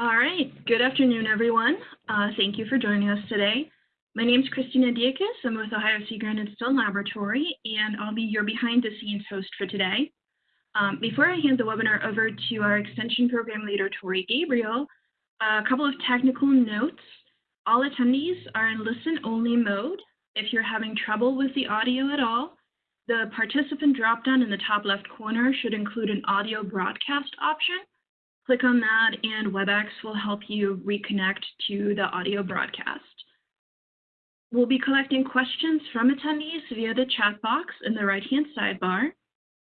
All right. Good afternoon, everyone. Uh, thank you for joining us today. My name is Christina Dierkes. I'm with Ohio Sea Grant and Stone Laboratory, and I'll be your behind-the-scenes host for today. Um, before I hand the webinar over to our Extension Program Leader, Tori Gabriel, a couple of technical notes. All attendees are in listen-only mode. If you're having trouble with the audio at all, the participant drop-down in the top left corner should include an audio broadcast option. Click on that and WebEx will help you reconnect to the audio broadcast. We'll be collecting questions from attendees via the chat box in the right-hand sidebar.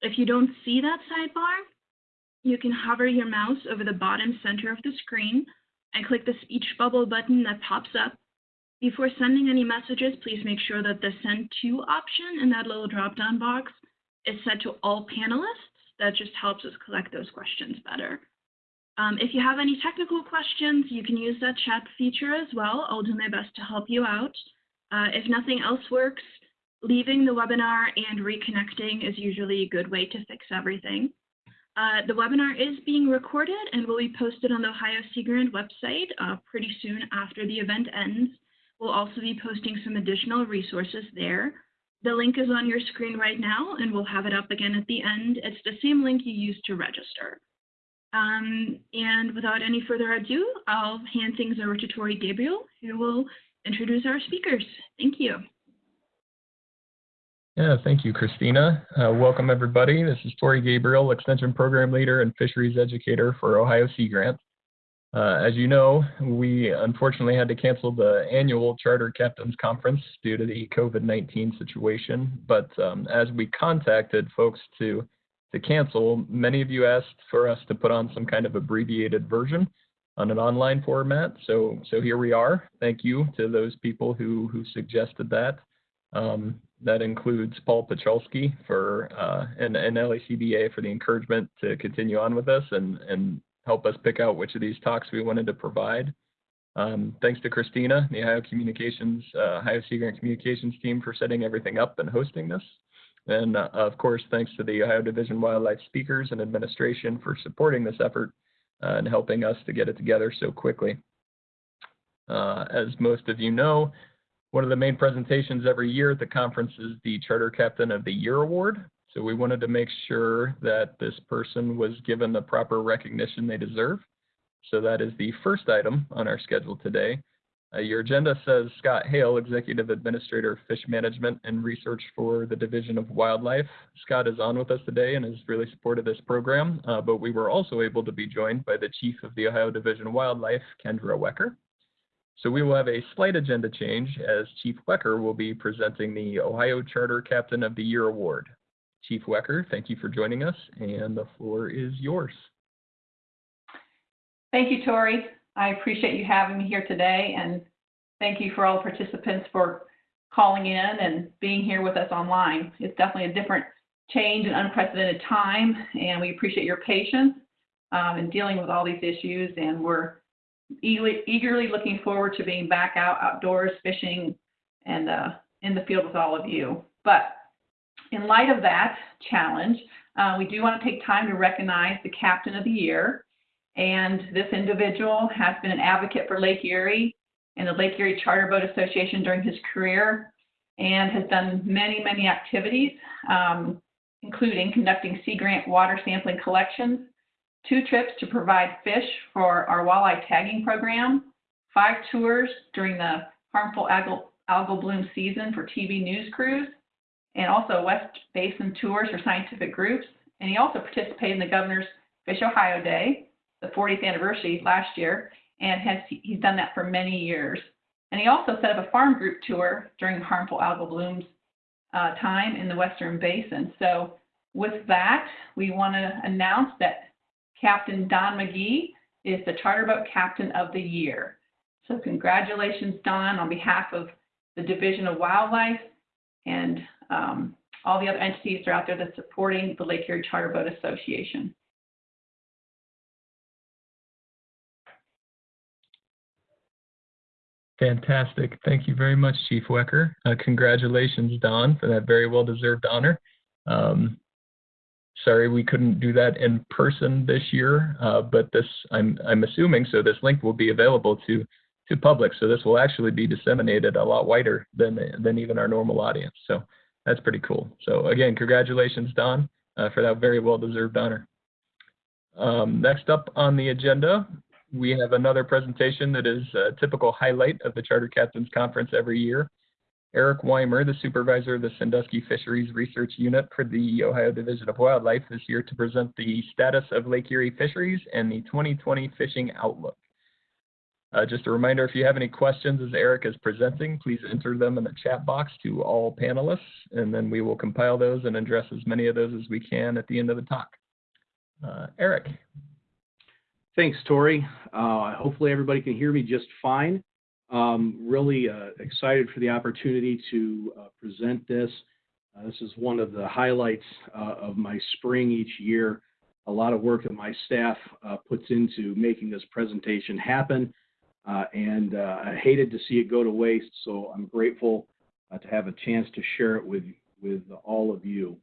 If you don't see that sidebar, you can hover your mouse over the bottom center of the screen and click the speech bubble button that pops up. Before sending any messages, please make sure that the send to option in that little drop-down box is set to all panelists. That just helps us collect those questions better. Um, if you have any technical questions, you can use that chat feature as well. I'll do my best to help you out. Uh, if nothing else works, leaving the webinar and reconnecting is usually a good way to fix everything. Uh, the webinar is being recorded and will be posted on the Ohio Sea Grant website uh, pretty soon after the event ends. We'll also be posting some additional resources there. The link is on your screen right now, and we'll have it up again at the end. It's the same link you used to register. Um, and without any further ado, I'll hand things over to Tori Gabriel, who will introduce our speakers. Thank you. Yeah, thank you, Christina. Uh, welcome, everybody. This is Tori Gabriel, Extension Program Leader and Fisheries Educator for Ohio Sea Grant. Uh, as you know, we unfortunately had to cancel the annual Charter Captains Conference due to the COVID-19 situation, but um, as we contacted folks to to cancel, many of you asked for us to put on some kind of abbreviated version on an online format. So, so here we are. Thank you to those people who, who suggested that. Um, that includes Paul Pacholski for uh, and, and for the encouragement to continue on with us and, and help us pick out which of these talks we wanted to provide. Um, thanks to Christina, the Ohio Communications, uh, Ohio Sea Grant Communications team for setting everything up and hosting this. And uh, of course, thanks to the Ohio Division Wildlife speakers and administration for supporting this effort uh, and helping us to get it together so quickly. Uh, as most of you know, one of the main presentations every year at the conference is the Charter Captain of the Year Award. So we wanted to make sure that this person was given the proper recognition they deserve. So that is the first item on our schedule today. Uh, your agenda says Scott Hale, Executive Administrator of Fish Management and Research for the Division of Wildlife. Scott is on with us today and has really supported this program, uh, but we were also able to be joined by the Chief of the Ohio Division of Wildlife, Kendra Wecker. So we will have a slight agenda change as Chief Wecker will be presenting the Ohio Charter Captain of the Year Award. Chief Wecker, thank you for joining us and the floor is yours. Thank you, Tori. I appreciate you having me here today and thank you for all the participants for calling in and being here with us online. It's definitely a different change and unprecedented time and we appreciate your patience um, in dealing with all these issues and we're eagerly, eagerly looking forward to being back out outdoors fishing and uh, in the field with all of you. But in light of that challenge, uh, we do want to take time to recognize the Captain of the Year. And this individual has been an advocate for Lake Erie and the Lake Erie Charter Boat Association during his career and has done many, many activities, um, including conducting Sea Grant water sampling collections, two trips to provide fish for our walleye tagging program, five tours during the harmful algal, algal bloom season for TV news crews, and also West Basin tours for scientific groups. And he also participated in the Governor's Fish Ohio Day, the 40th anniversary last year, and has he's done that for many years. And he also set up a farm group tour during harmful algal blooms uh, time in the Western Basin. So with that, we want to announce that Captain Don McGee is the charter boat captain of the year. So congratulations, Don, on behalf of the Division of Wildlife and um, all the other entities that are out there that's supporting the Lake Erie Charter Boat Association. Fantastic. Thank you very much, Chief Wecker. Uh, congratulations, Don, for that very well-deserved honor. Um, sorry we couldn't do that in person this year, uh, but this I'm I'm assuming so. This link will be available to to public, so this will actually be disseminated a lot wider than than even our normal audience. So that's pretty cool. So again, congratulations, Don, uh, for that very well deserved honor. Um, next up on the agenda, we have another presentation that is a typical highlight of the Charter Captains Conference every year. Eric Weimer, the supervisor of the Sandusky Fisheries Research Unit for the Ohio Division of Wildlife, is here to present the status of Lake Erie fisheries and the 2020 fishing outlook. Uh, just a reminder, if you have any questions as Eric is presenting, please enter them in the chat box to all panelists, and then we will compile those and address as many of those as we can at the end of the talk. Uh, Eric. Thanks, Tori. Uh, hopefully everybody can hear me just fine. Um, really uh, excited for the opportunity to uh, present this. Uh, this is one of the highlights uh, of my spring each year. A lot of work that my staff uh, puts into making this presentation happen. And I hated to see it go to waste, so I'm grateful to have a chance to share it with, with all of you.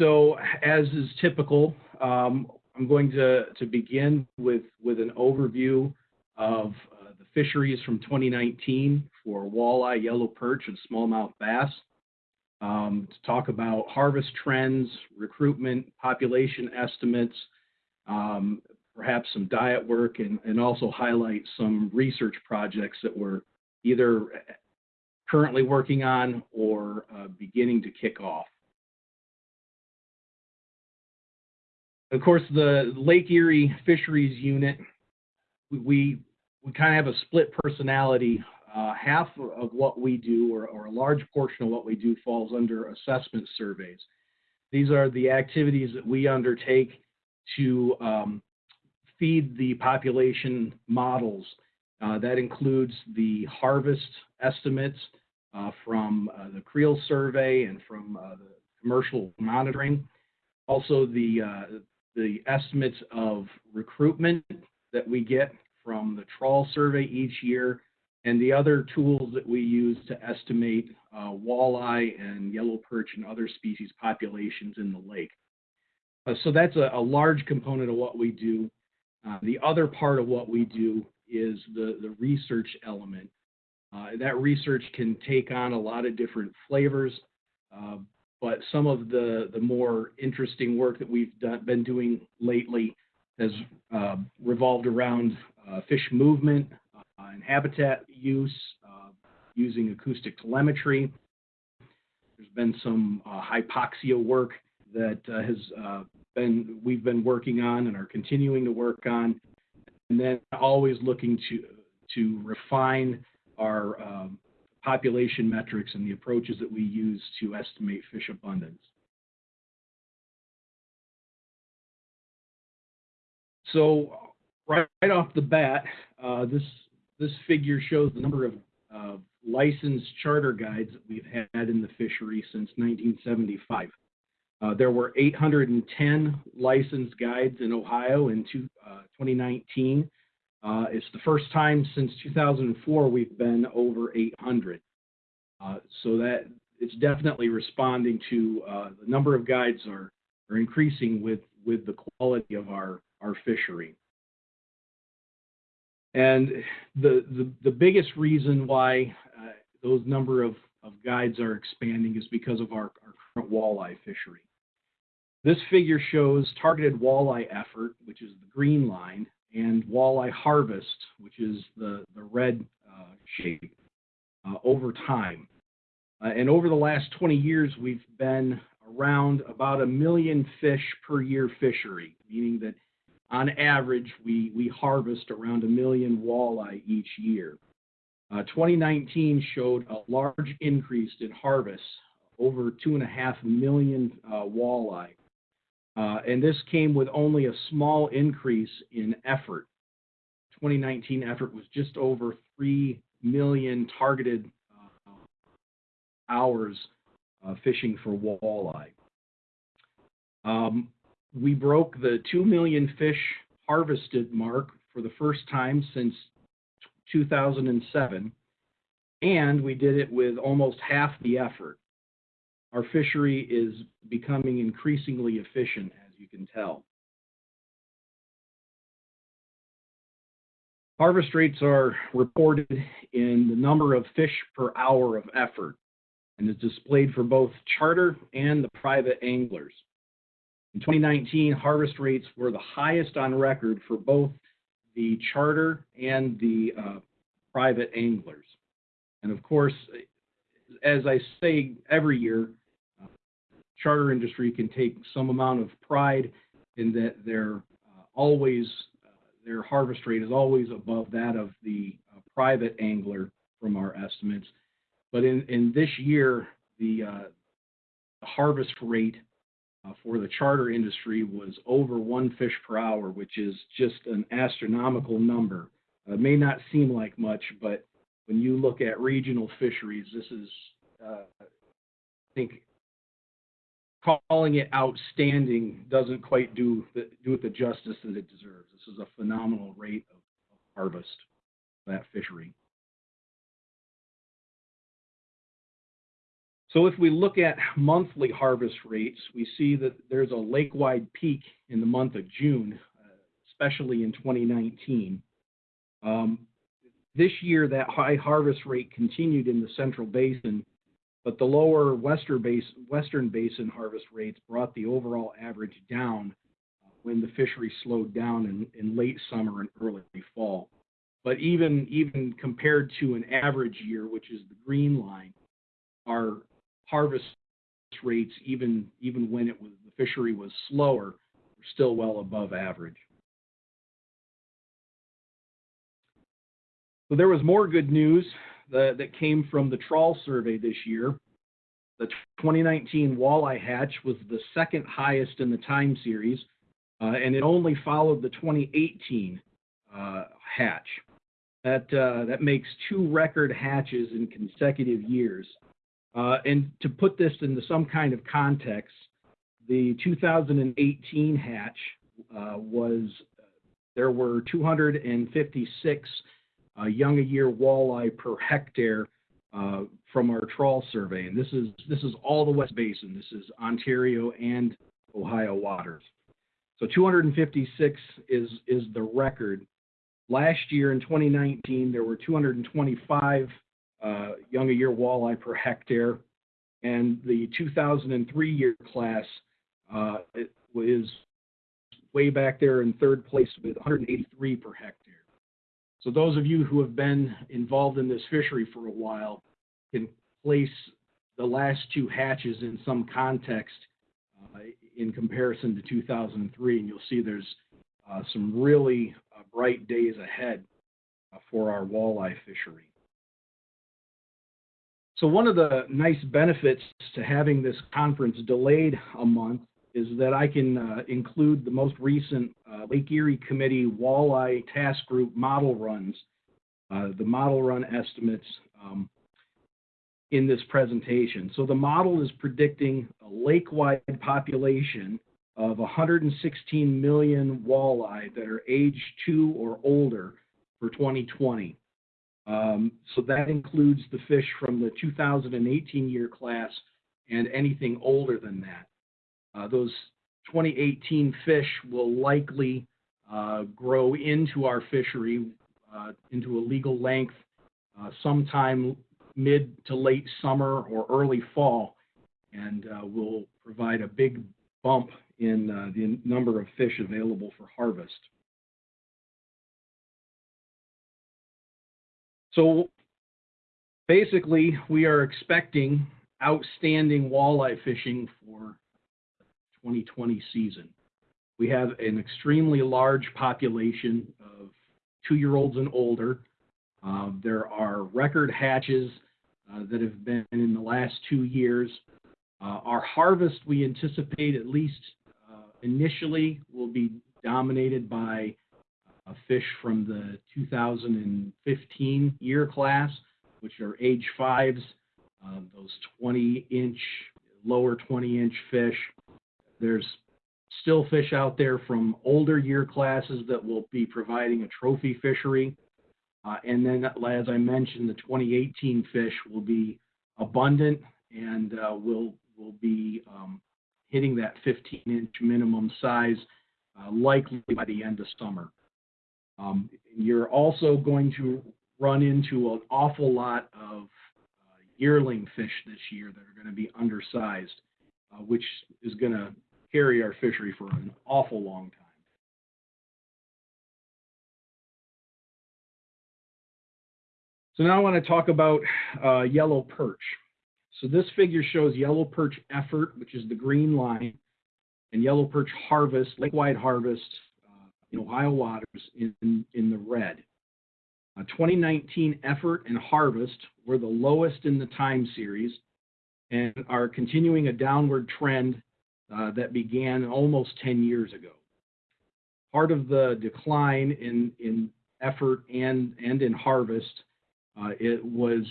So as is typical, um, I'm going to, to begin with, with an overview of uh, the fisheries from 2019 for walleye, yellow perch, and smallmouth bass. Um, to talk about harvest trends, recruitment, population estimates, um, perhaps some diet work, and, and also highlight some research projects that we're either currently working on or uh, beginning to kick off. Of course, the Lake Erie Fisheries Unit, we, we kind of have a split personality. Uh, half of what we do, or, or, a large portion of what we do, falls under assessment surveys. These are the activities that we undertake to um, feed the population models. Uh, that includes the harvest estimates uh, from uh, the Creel survey and from uh, the commercial monitoring. Also, the uh, the estimates of recruitment that we get from the trawl survey each year and the other tools that we use to estimate uh, walleye and yellow perch and other species populations in the lake. Uh, so that's a, a, large component of what we do. Uh, the other part of what we do is the, the research element. Uh, that research can take on a lot of different flavors. But some of the, the more interesting work that we've done, been doing lately has uh, revolved around uh, fish movement uh, and habitat use uh, using acoustic telemetry. There's been some uh, hypoxia work that has been we've been working on and are continuing to work on, and then always looking to to refine our um, population metrics and the approaches that we use to estimate fish abundance. So right, off the bat, uh, this, this figure shows the number of uh, licensed charter guides that we've had in the fishery since 1975. Uh, there were 810 licensed guides in Ohio in two, 2019. Uh, it's the first time since 2004 we've been over 800. Uh, so that it's definitely responding to uh, the number of guides are, are increasing with, with the quality of our, our fishery. And the, the, the biggest reason why uh, those number of, of guides are expanding is because of our, our current walleye fishery. This figure shows targeted walleye effort, which is the green line, and walleye harvest, which is the, the red uh, shape, uh, over time. Uh, and over the last 20 years, we've been around about a million fish per year fishery, meaning that on average, we, we harvest around a million walleye each year. Uh, 2019 showed a large increase in harvests, over two and a half million uh, walleye. Uh, and this came with only a small increase in effort. 2019 effort was just over 3 million targeted uh, hours uh, fishing for walleye. Um, we broke the 2 million fish harvested mark for the first time since 2007, and we did it with almost half the effort. Our fishery is becoming increasingly efficient, as you can tell. Harvest rates are reported in the number of fish per hour of effort and is displayed for both charter and the private anglers. In 2019, harvest rates were the highest on record for both the charter and the uh, private anglers. And of course, as I say every year, charter industry can take some amount of pride in that they're uh, always their harvest rate is always above that of the uh, private angler from our estimates. But in, in this year, the, uh, the harvest rate uh, for the charter industry was over one fish per hour, which is just an astronomical number. Uh, it may not seem like much, but when you look at regional fisheries, this is, uh, I think, calling it outstanding doesn't quite do the, do it the justice that it deserves. This is a phenomenal rate of, harvest that fishery. So if we look at monthly harvest rates, we see that there's a lake-wide peak in the month of June, especially in 2019. Um, this year, that high harvest rate continued in the Central Basin but the lower western basin, western basin harvest rates brought the overall average down uh, when the fishery slowed down in, in late summer and early fall. But even even compared to an average year, which is the green line, our harvest rates, even even when it was the fishery was slower, were still well above average. So there was more good news the, that came from the trawl survey this year. The 2019 walleye hatch was the second highest in the time series, uh, and it only followed the 2018 uh, hatch. That, uh, that makes two record hatches in consecutive years. Uh, and to put this into some kind of context, the 2018 hatch uh, was, there were 256 young a year walleye per hectare uh, from our trawl survey. And this is this is all the West Basin. This is Ontario and Ohio waters. So 256 is is the record. Last year in 2019, there were 225 uh, young a year walleye per hectare, and the 2003 year class uh, is way back there in third place with 183 per hectare. So those of you who have been involved in this fishery for a while can place the last two hatches in some context uh, in comparison to 2003, and you'll see there's uh, some really uh, bright days ahead uh, for our walleye fishery. So one of the nice benefits to having this conference delayed a month is that I can uh, include the most recent uh, Lake Erie Committee Walleye Task Group model runs, uh, the model run estimates um, in this presentation. So the model is predicting a lake-wide population of 116 million walleye that are age two or older for 2020. Um, so that includes the fish from the 2018 year class and anything older than that. Uh, those 2018 fish will likely uh, grow into our fishery uh, into a legal length sometime mid to late summer or early fall and will provide a big bump in the number of fish available for harvest. So basically, we are expecting outstanding walleye fishing for 2020 season. We have an extremely large population of two-year-olds and older. Uh, there are record hatches uh, that have been in the last two years. Uh, our harvest, we anticipate at least uh, initially, will be dominated by fish from the 2015 year class, which are age fives, uh, those 20 inch, lower 20 inch fish. There's still fish out there from older year classes that will be providing a trophy fishery. Uh, and then, as I mentioned, the 2018 fish will be abundant and uh, will will be um, hitting that 15 inch minimum size uh, likely by the end of summer. Um, you're also going to run into an awful lot of uh, yearling fish this year that are going to be undersized, uh, which is going to carry our fishery for an awful long time. So now I want to talk about uh, yellow perch. So this figure shows yellow perch effort, which is the green line, and yellow perch harvest, lake-wide harvest uh, in Ohio waters in, in the red. Uh, 2019 effort and harvest were the lowest in the time series and are continuing a downward trend uh, that began almost 10 years ago. Part of the decline in, in effort and, and in harvest, uh, it was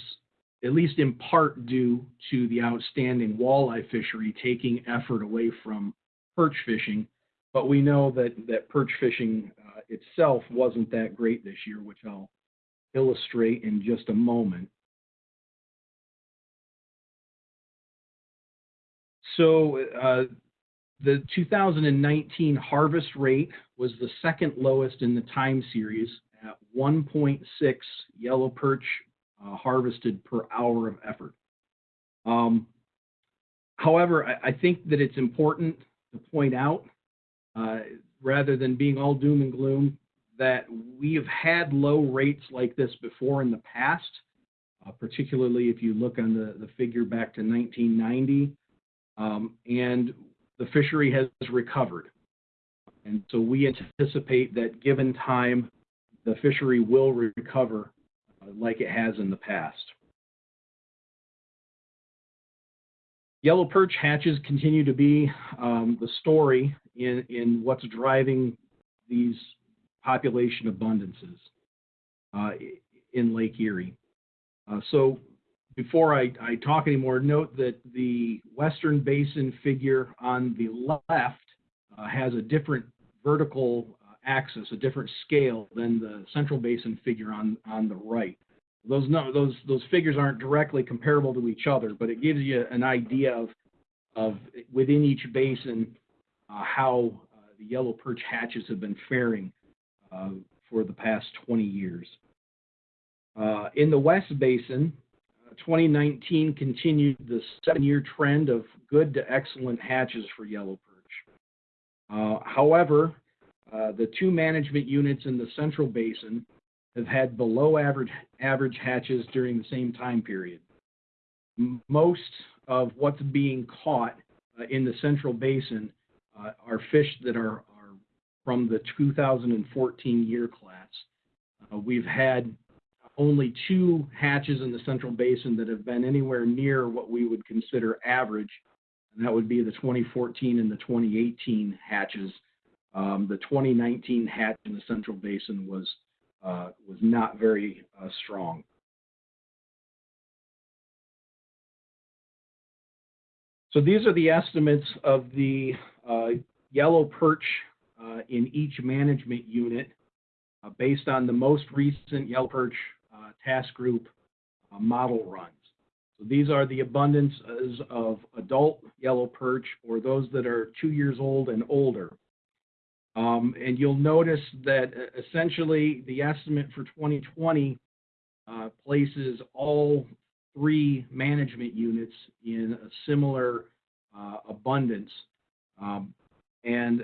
at least in part due to the outstanding walleye fishery taking effort away from perch fishing. But we know that, that perch fishing uh, itself wasn't that great this year, which I'll illustrate in just a moment. So uh, the 2019 harvest rate was the second lowest in the time series at 1.6 yellow perch uh, harvested per hour of effort. Um, however, I, I, think that it's important to point out, uh, rather than being all doom and gloom, that we have had low rates like this before in the past, uh, particularly if you look on the, the figure back to 1990. Um, and the fishery has recovered. And so we anticipate that given time, the fishery will recover uh, like it has in the past. Yellow perch hatches continue to be um, the story in, in what's driving these population abundances uh, in Lake Erie. Uh, so before I, I, talk anymore, note that the Western Basin figure on the left uh, has a different vertical uh, axis, a different scale than the Central Basin figure on, on the right. Those, no, those, those figures aren't directly comparable to each other, but it gives you an idea of, of within each basin uh, how uh, the yellow perch hatches have been faring uh, for the past 20 years. Uh, in the West Basin, 2019 continued the seven-year trend of good to excellent hatches for yellow perch. Uh, however, uh, the two management units in the Central Basin have had below average, average hatches during the same time period. Most of what's being caught uh, in the Central Basin are fish that are from the 2014 year class. Uh, we've had only two hatches in the Central Basin that have been anywhere near what we would consider average, and that would be the 2014 and the 2018 hatches. Um, the 2019 hatch in the Central Basin was uh, was not very uh, strong. So these are the estimates of the uh, yellow perch uh, in each management unit uh, based on the most recent Yellow Perch task group model runs. So these are the abundances of adult yellow perch or those that are two years old and older. Um, and you'll notice that essentially the estimate for 2020 uh, places all three management units in a similar uh, abundance. Um, and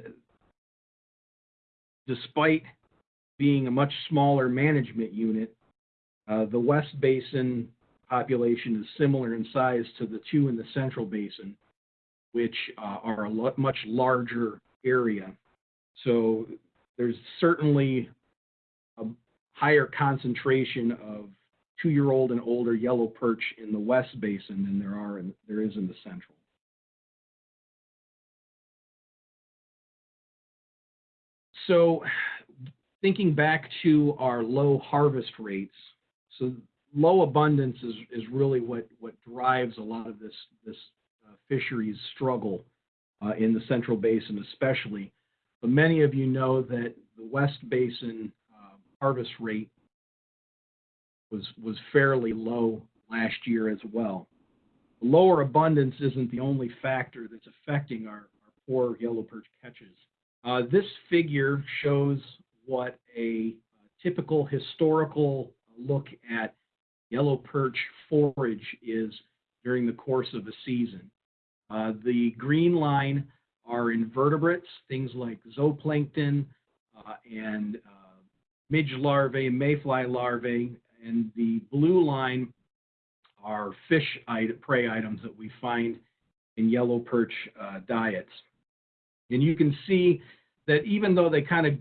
despite being a much smaller management unit, uh, the West Basin population is similar in size to the two in the Central Basin, which uh, are a much larger area. So there's certainly a higher concentration of two-year-old and older yellow perch in the West Basin than there are in, there is in the Central. So thinking back to our low harvest rates, so low abundance is, is really what, what drives a lot of this, this uh, fisheries struggle uh, in the Central Basin especially. But many of you know that the West Basin uh, harvest rate was, was fairly low last year as well. lower abundance isn't the only factor that's affecting our, our poor yellow perch catches. Uh, this figure shows what a typical historical look at yellow perch forage is during the course of a season. Uh, the green line are invertebrates, things like zooplankton uh, and uh, midge larvae, mayfly larvae, and the blue line are fish prey items that we find in yellow perch uh, diets. And you can see that even though they kind of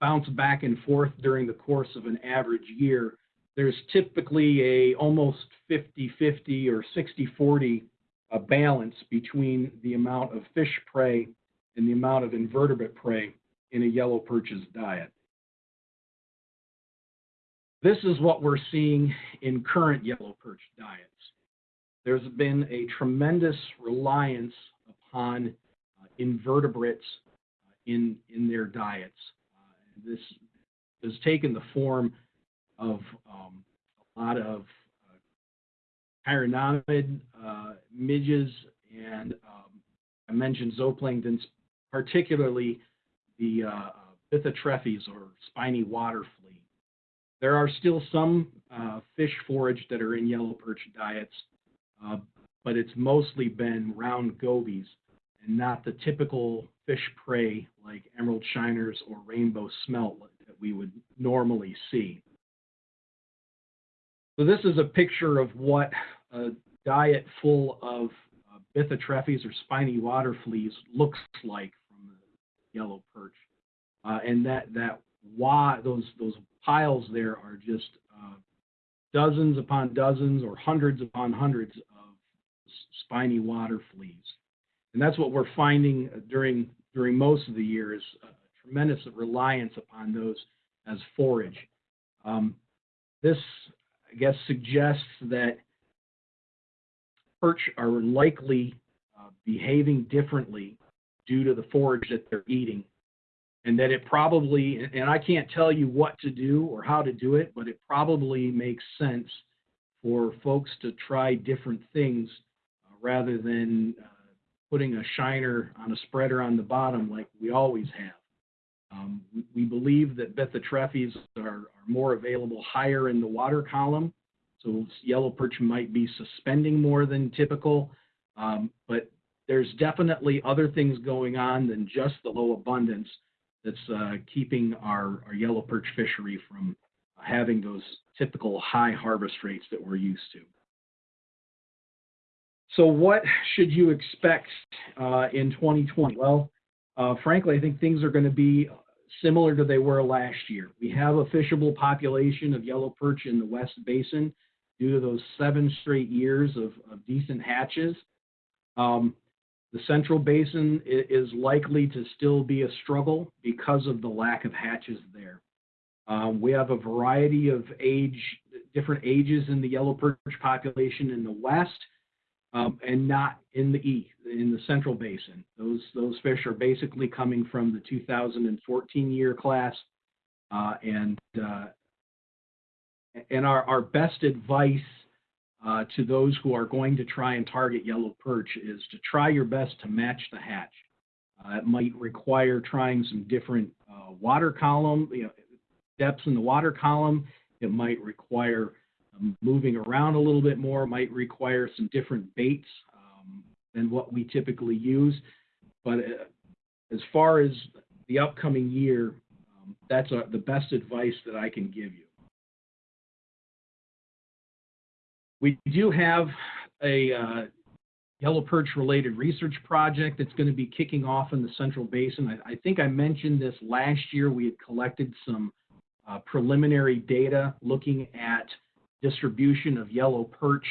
bounce back and forth during the course of an average year, there's typically a almost 50-50 or 60-40 uh, balance between the amount of fish prey and the amount of invertebrate prey in a yellow perch's diet. This is what we're seeing in current yellow perch diets. There's been a tremendous reliance upon uh, invertebrates uh, in, in their diets. Uh, this has taken the form of um, a lot of uh, chironomid uh, midges and um, I mentioned zooplanktons, particularly the uh, bythotrephes or spiny water flea. There are still some uh, fish forage that are in yellow perch diets, uh, but it's mostly been round gobies and not the typical fish prey like emerald shiners or rainbow smelt that we would normally see. So this is a picture of what a diet full of uh, bythotrephes or spiny water fleas looks like from the yellow perch. Uh, and that that why those those piles there are just uh, dozens upon dozens or hundreds upon hundreds of spiny water fleas. And that's what we're finding during during most of the year is a tremendous reliance upon those as forage. Um, this I guess, suggests that perch are likely uh, behaving differently due to the forage that they're eating. And that it probably, and I can't tell you what to do or how to do it, but it probably makes sense for folks to try different things uh, rather than uh, putting a shiner on a spreader on the bottom like we always have. Um, we, believe that bythotrephes are, more available higher in the water column. So yellow perch might be suspending more than typical, um, but there's definitely other things going on than just the low abundance that's uh, keeping our, our yellow perch fishery from having those typical high harvest rates that we're used to. So what should you expect uh, in 2020? Well, uh, frankly, I think things are going to be similar to they were last year. We have a fishable population of yellow perch in the West Basin due to those seven straight years of, of decent hatches. Um, the Central Basin is likely to still be a struggle because of the lack of hatches there. Um, we have a variety of age, different ages in the yellow perch population in the West um, and not in the E, in the Central Basin. Those, those fish are basically coming from the 2014 year class. Uh, and uh, and our, our best advice uh, to those who are going to try and target yellow perch is to try your best to match the hatch. Uh, it might require trying some different uh, water column, you know, depths in the water column. It might require moving around a little bit more might require some different baits um, than what we typically use. But uh, as far as the upcoming year, um, that's a, the best advice that I can give you. We do have a uh, yellow perch related research project that's going to be kicking off in the Central Basin. I, I think I mentioned this last year. We had collected some uh, preliminary data looking at distribution of yellow perch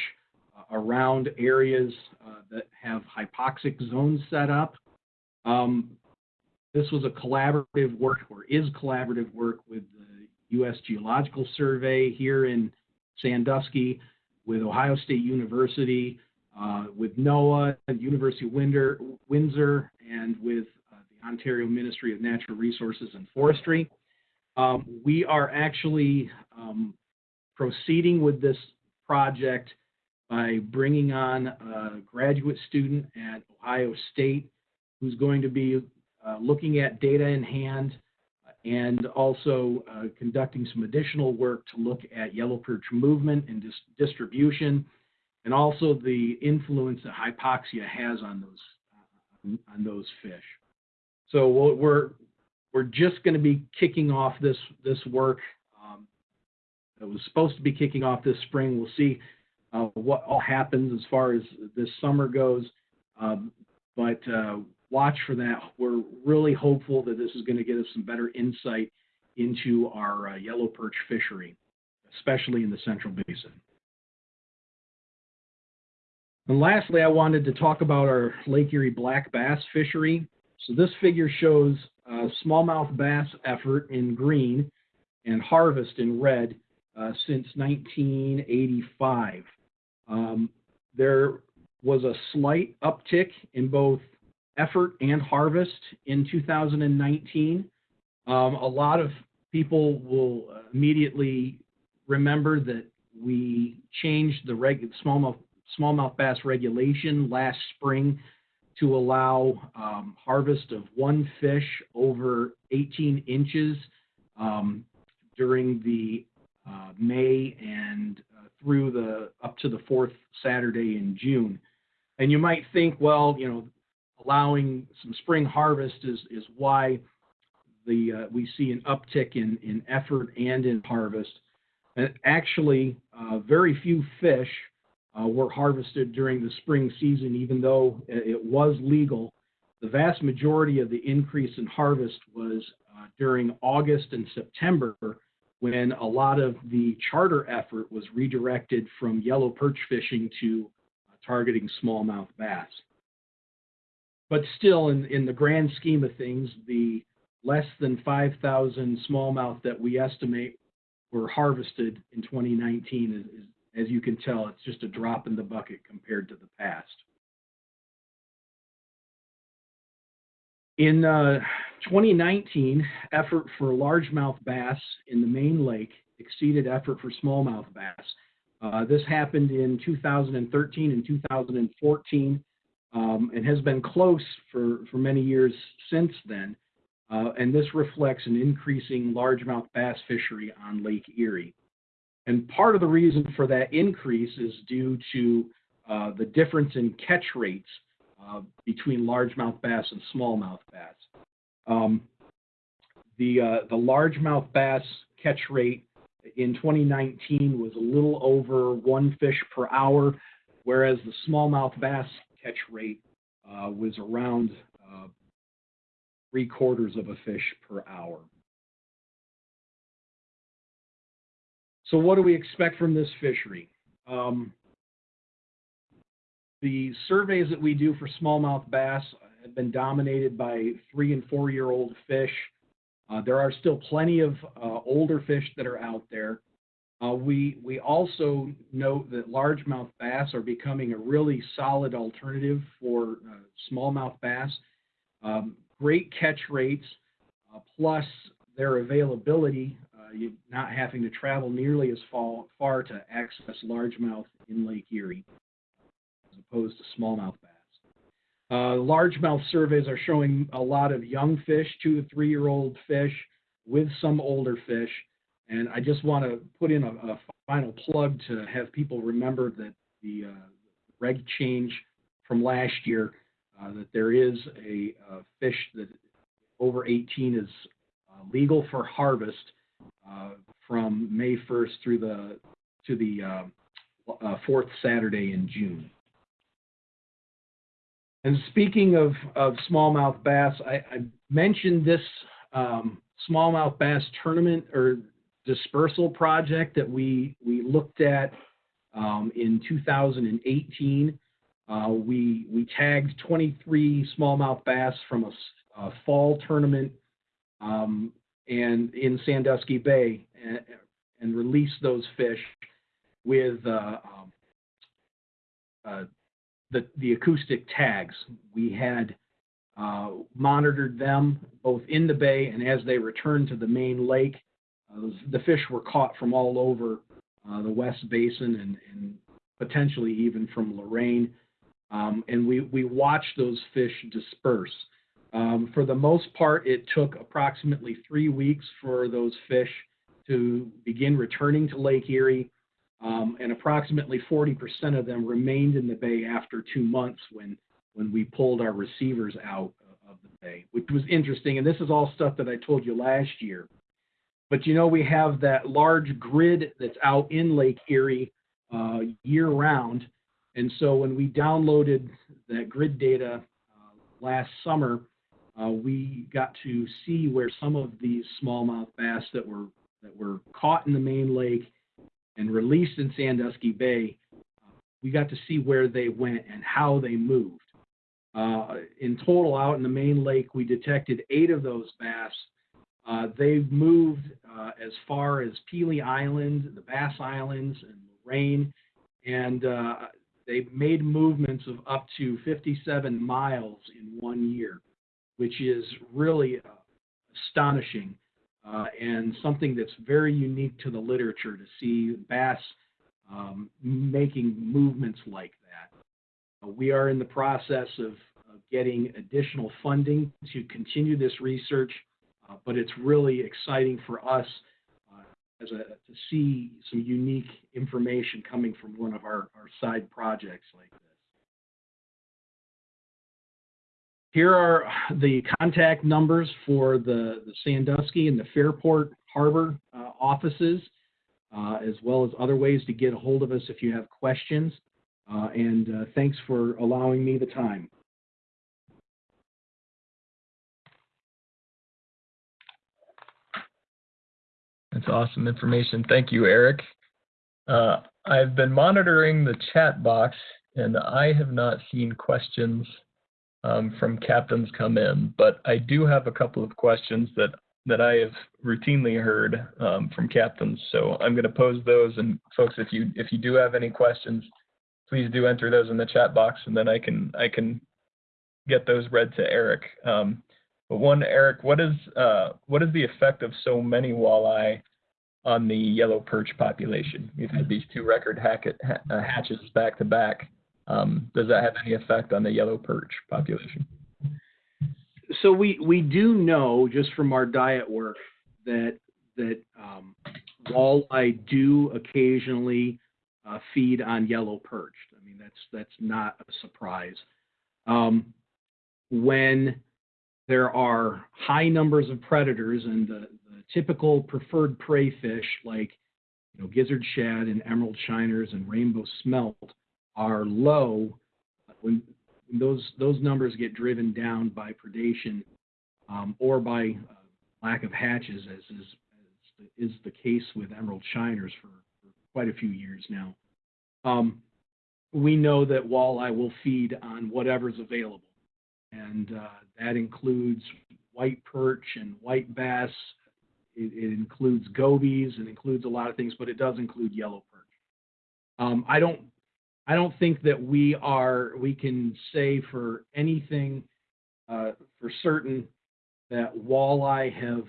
uh, around areas uh, that have hypoxic zones set up. Um, this was a collaborative work or is collaborative work with the U.S. Geological Survey here in Sandusky, with Ohio State University, uh, with NOAA, University of Windsor, Windsor and with uh, the Ontario Ministry of Natural Resources and Forestry. Um, we are actually um, proceeding with this project by bringing on a graduate student at Ohio State who's going to be uh, looking at data in hand and also uh, conducting some additional work to look at yellow perch movement and dis- distribution and also the influence that hypoxia has on those uh, on those fish. So we're we're just going to be kicking off this this work. It was supposed to be kicking off this spring. We'll see uh, what all happens as far as this summer goes. Um, but uh, watch for that. We're really hopeful that this is going to get us some better insight into our uh, yellow perch fishery, especially in the Central Basin. And lastly, I wanted to talk about our Lake Erie black bass fishery. So this figure shows smallmouth bass effort in green and harvest in red uh, since 1985. Um, there was a slight uptick in both effort and harvest in 2019. Um, a lot of people will immediately remember that we changed the reg- smallmouth smallmouth bass regulation last spring to allow um, harvest of one fish over 18 inches um, during the uh, May and uh, through the up to the fourth Saturday in June. And you might think, well, you know, allowing some spring harvest is is why the uh, we see an uptick in in effort and in harvest. And actually, uh, very few fish uh, were harvested during the spring season, even though it was legal. The vast majority of the increase in harvest was uh, during August and September, when a lot of the charter effort was redirected from yellow perch fishing to uh, targeting smallmouth bass. But still, in, in the grand scheme of things, the less than 5,000 smallmouth that we estimate were harvested in 2019 is, is as you can tell, it's just a drop in the bucket compared to the past. In uh, 2019, effort for largemouth bass in the main lake exceeded effort for smallmouth bass. Uh, this happened in 2013 and 2014 um, and has been close for, for many years since then. Uh, and this reflects an increasing largemouth bass fishery on Lake Erie. And part of the reason for that increase is due to uh, the difference in catch rates uh, between largemouth bass and smallmouth bass. Um, the, uh, the largemouth bass catch rate in 2019 was a little over one fish per hour, whereas the smallmouth bass catch rate uh, was around uh, three quarters of a fish per hour. So what do we expect from this fishery? Um, the surveys that we do for smallmouth bass have been dominated by three and four year old fish. Uh, there are still plenty of uh, older fish that are out there. Uh, we, we also note that largemouth bass are becoming a really solid alternative for uh, smallmouth bass. Um, great catch rates, uh, plus their availability you not having to travel nearly as far, far to access largemouth in Lake Erie opposed to smallmouth bass. Uh, largemouth surveys are showing a lot of young fish, two to three year old fish with some older fish. And I just want to put in a, a final plug to have people remember that the uh, reg change from last year, uh, that there is a, a, fish that over 18 is uh, legal for harvest uh, from May 1st through the to the uh, uh, fourth Saturday in June. And speaking of, of smallmouth bass, I, mentioned this um, smallmouth bass tournament or dispersal project that we we looked at um, in 2018. Uh, we we tagged 23 smallmouth bass from a, fall tournament um, and in Sandusky Bay and, and release those fish with uh, uh, the, the acoustic tags. We had uh, monitored them both in the bay and as they returned to the main lake. Uh, the fish were caught from all over uh, the West Basin and, and potentially even from Lorain. Um, and we, we watched those fish disperse. Um, for the most part, it took approximately three weeks for those fish to begin returning to Lake Erie, um, and approximately 40% of them remained in the bay after two months when, when we pulled our receivers out of the bay, which was interesting. And this is all stuff that I told you last year. But you know, we have that large grid that's out in Lake Erie uh, year round. And so when we downloaded that grid data uh, last summer, uh, we got to see where some of these smallmouth bass that were that were caught in the main lake and released in Sandusky Bay, we got to see where they went and how they moved. Uh, in total, out in the main lake, we detected eight of those bass. Uh, they've moved uh, as far as Pelee Island, the Bass Islands, and Lorain, and uh, they made movements of up to 57 miles in one year, which is really uh, astonishing uh, and something that's very unique to the literature to see bass um, making movements like that. Uh, we are in the process of, of, getting additional funding to continue this research, uh, but it's really exciting for us uh, as a, to see some unique information coming from one of our, our side projects like this. Here are the contact numbers for the, the Sandusky and the Fairport Harbor uh, offices, uh, as well as other ways to get a hold of us if you have questions. Uh, and uh, thanks for allowing me the time. That's awesome information. Thank you, Eric. Uh, I've been monitoring the chat box and I have not seen questions um, from captains come in, but I do have a couple of questions that that I have routinely heard um, from captains. So I'm going to pose those, and folks, if you if you do have any questions, please do enter those in the chat box, and then I can I can get those read to Eric. Um, but one, Eric, what is uh, what is the effect of so many walleye on the yellow perch population? We've had these two record ha hatches back to back. Um, does that have any effect on the yellow perch population? So we, we do know just from our diet work that that um, walleye do occasionally uh, feed on yellow perch. I mean that's that's not a surprise. Um, when there are high numbers of predators and the, the typical preferred prey fish like you know gizzard shad and emerald shiners and rainbow smelt are low, when, those those numbers get driven down by predation um, or by uh, lack of hatches, as is, as is the case with emerald shiners for, for quite a few years now, um, we know that walleye will feed on whatever's available, and uh, that includes white perch and white bass. It, it includes gobies and includes a lot of things, but it does include yellow perch. Um, I don't I don't think that we are we can say for anything uh, for certain that walleye have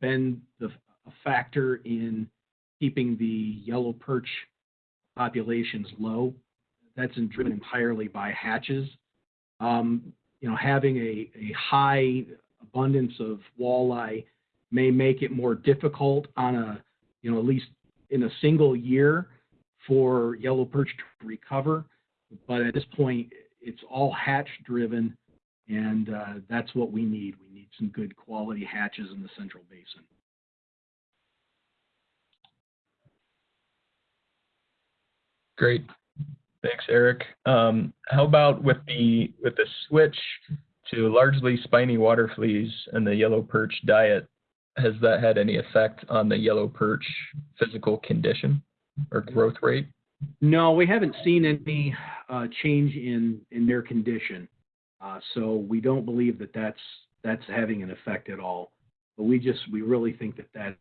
been the, a factor in keeping the yellow perch populations low. That's driven entirely by hatches. Um, you know, having a, a high abundance of walleye may make it more difficult on a, you know, at least in a single year for yellow perch to recover. But at this point, it's all hatch driven, and uh, that's what we need. We need some good quality hatches in the central basin. Great. Thanks, Eric. Um, how about with the with the switch to largely spiny water fleas and the yellow perch diet? Has that had any effect on the yellow perch physical condition? Or growth rate? No, we haven't seen any uh, change in in their condition, uh, so we don't believe that that's that's having an effect at all. But we just we really think that that's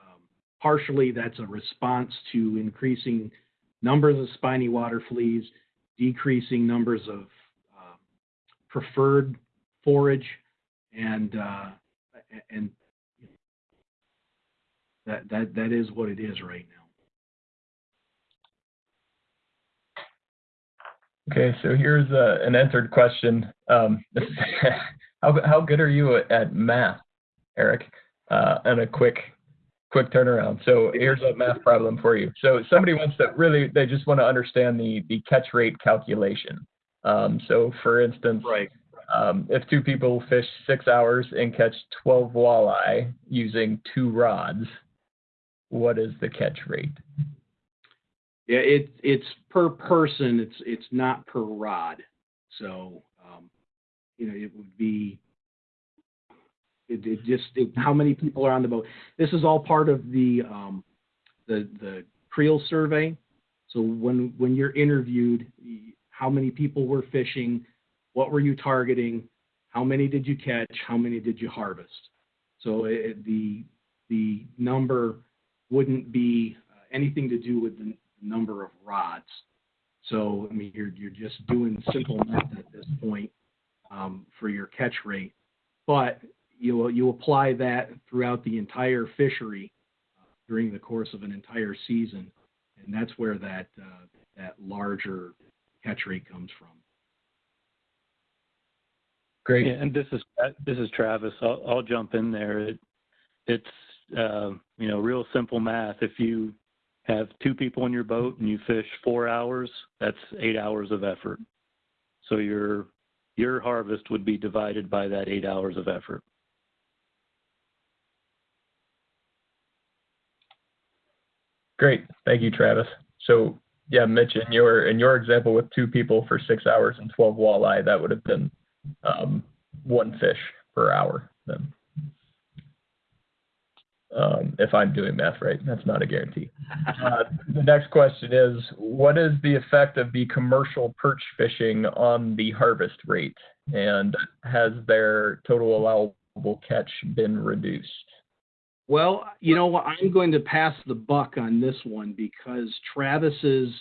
um, partially that's a response to increasing numbers of spiny water fleas, decreasing numbers of uh, preferred forage, and uh, and that that that is what it is right now. Okay, so here's uh, an answered question. Um, how, how good are you at math, Eric? Uh, and a quick, quick turnaround. So here's a math problem for you. So somebody wants to really, they just want to understand the, the catch rate calculation. Um, so for instance, Right. um, if two people fish six hours and catch 12 walleye using two rods, what is the catch rate? Yeah, it, it's per person, it's, it's not per rod. So, um, you know, it would be, it, it just, it, how many people are on the boat? This is all part of the, um, the, the Creel survey. So when, when you're interviewed, how many people were fishing? What were you targeting? How many did you catch? How many did you harvest? So it, the, the number wouldn't be uh, anything to do with the number of rods. So, I mean, you're, you're just doing simple math at this point um, for your catch rate. But you, you apply that throughout the entire fishery uh, during the course of an entire season, and that's where that, uh, that larger catch rate comes from. Great. Yeah, and this is this is Travis. I'll, I'll jump in there. It, it's uh, you know real simple math. If you have two people in your boat and you fish four hours, that's eight hours of effort. So your your harvest would be divided by that eight hours of effort. Great. Thank you, Travis. So yeah, Mitch, in your in your example with two people for six hours and 12 walleye, that would have been um, one fish per hour then. Um, if I'm doing math right, that's not a guarantee. Uh, the next question is, what is the effect of the commercial perch fishing on the harvest rate? And has their total allowable catch been reduced? Well, you know what? I'm going to pass the buck on this one because Travis's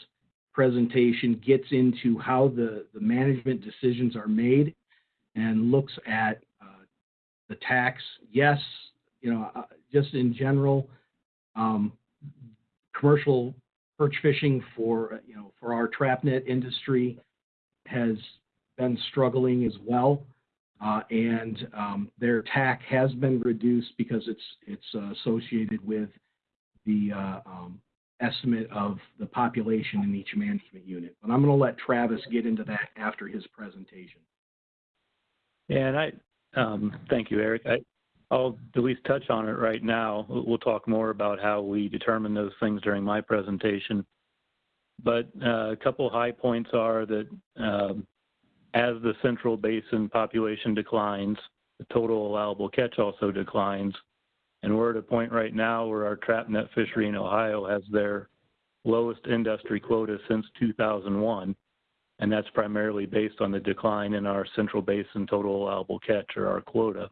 presentation gets into how the, the management decisions are made and looks at uh, the TACs. Yes, you know, uh, just in general, um, commercial perch fishing for, you know, for our trap net industry has been struggling as well. Uh, and um, their TAC has been reduced because it's it's associated with the uh, um, estimate of the population in each management unit. But I'm going to let Travis get into that after his presentation. Yeah, and I um, thank you, Eric. I, I'll at least touch on it right now. We'll talk more about how we determine those things during my presentation. But uh, a couple high points are that um, as the central basin population declines, the total allowable catch also declines. And we're at a point right now where our trap net fishery in Ohio has their lowest industry quota since 2001. And that's primarily based on the decline in our central basin total allowable catch or our quota.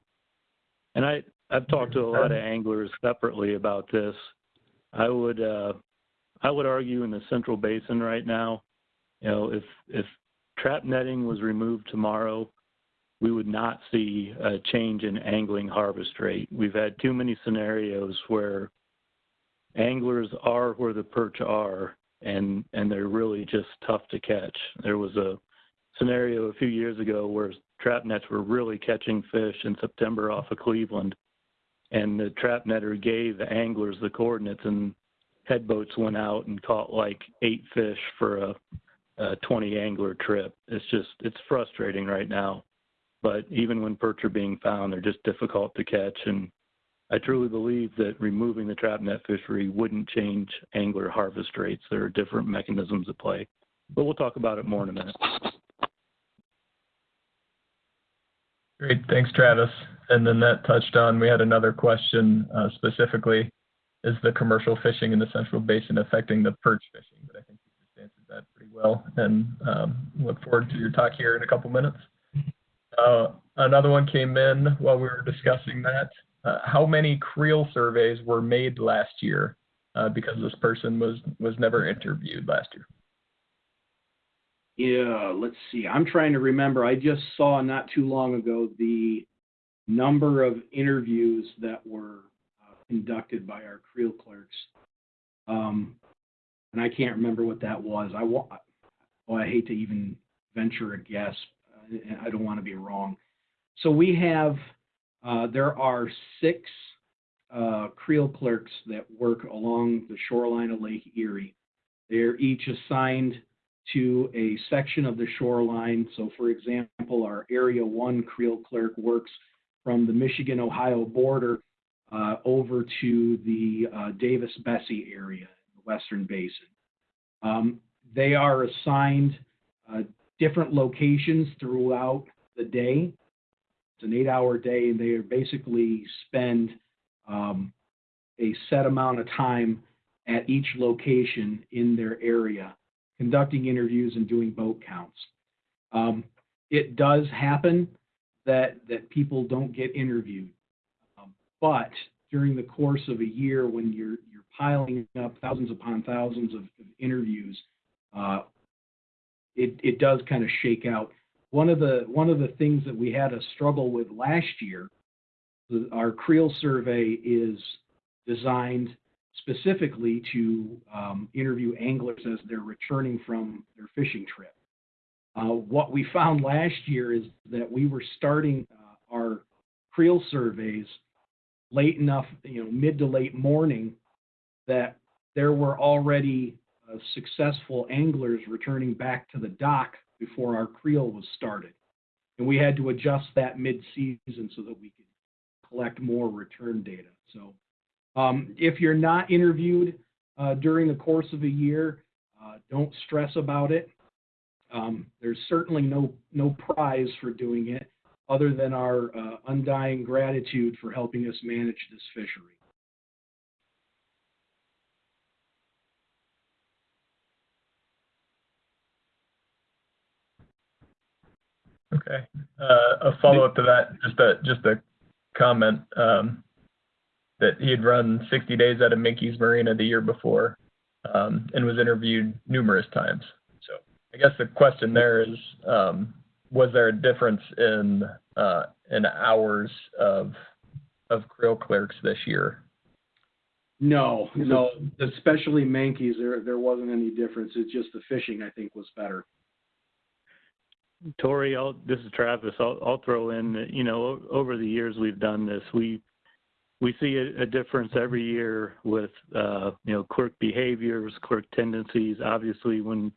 And I, I've talked to a lot of anglers separately about this. I would, uh, I would argue in the central basin right now, you know, if, if trap netting was removed tomorrow, we would not see a change in angling harvest rate. We've had too many scenarios where anglers are where the perch are and and they're really just tough to catch. There was a scenario a few years ago where trap nets were really catching fish in September off of Cleveland and the trap netter gave the anglers the coordinates and head boats went out and caught like eight fish for a a 20 angler trip. It's just, it's frustrating right now. But even when perch are being found, they're just difficult to catch. And I truly believe that removing the trap net fishery wouldn't change angler harvest rates. There are different mechanisms at play. But we'll talk about it more in a minute. Great, thanks, Travis. And then that touched on, we had another question uh, specifically, is the commercial fishing in the Central Basin affecting the perch fishing? But I think you just answered that pretty well, and um, look forward to your talk here in a couple minutes. Uh, another one came in while we were discussing that. Uh, how many creel surveys were made last year? Uh, because this person was was never interviewed last year. Yeah, let's see. I'm trying to remember. I just saw not too long ago the number of interviews that were uh, conducted by our Creel clerks. Um, and I can't remember what that was. I wa- oh, I hate to even venture a guess. I don't want to be wrong. So we have, uh, there are six uh, Creel clerks that work along the shoreline of Lake Erie. They're each assigned to a section of the shoreline. So, for example, our Area 1 Creel clerk works from the Michigan Ohio border uh, over to the uh, Davis Besse area, in the Western Basin. Um, they are assigned uh, different locations throughout the day. It's an eight hour day, and they basically spend um, a set amount of time at each location in their area conducting interviews and doing boat counts. Um, it does happen that that people don't get interviewed, um, but during the course of a year, when you're you're piling up thousands upon thousands of, of interviews, uh, it it does kind of shake out. One of the one of the things that we had a struggle with last year, the, our Creel survey is designed specifically to um, interview anglers as they're returning from their fishing trip. Uh, what we found last year is that we were starting uh, our creel surveys late enough, you know, mid to late morning, that there were already uh, successful anglers returning back to the dock before our creel was started. And we had to adjust that mid-season so that we could collect more return data. So um, if you're not interviewed uh, during the course of a year, uh, don't stress about it. Um, there's certainly no no prize for doing it, other than our uh, undying gratitude for helping us manage this fishery. Okay. Uh, a follow up to that, just a just a comment. Um, that he had run 60 days out of Minky's Marina the year before um, and was interviewed numerous times. So I guess the question there is, um, was there a difference in uh, in hours of of creel clerks this year? No, no, especially Mankeys, there there wasn't any difference. It's just the fishing I think was better. Tori, I'll, this is Travis. I'll, I'll throw in that, you know, over the years we've done this, we we see a, a difference every year with uh, you know clerk behaviors, clerk tendencies. Obviously, when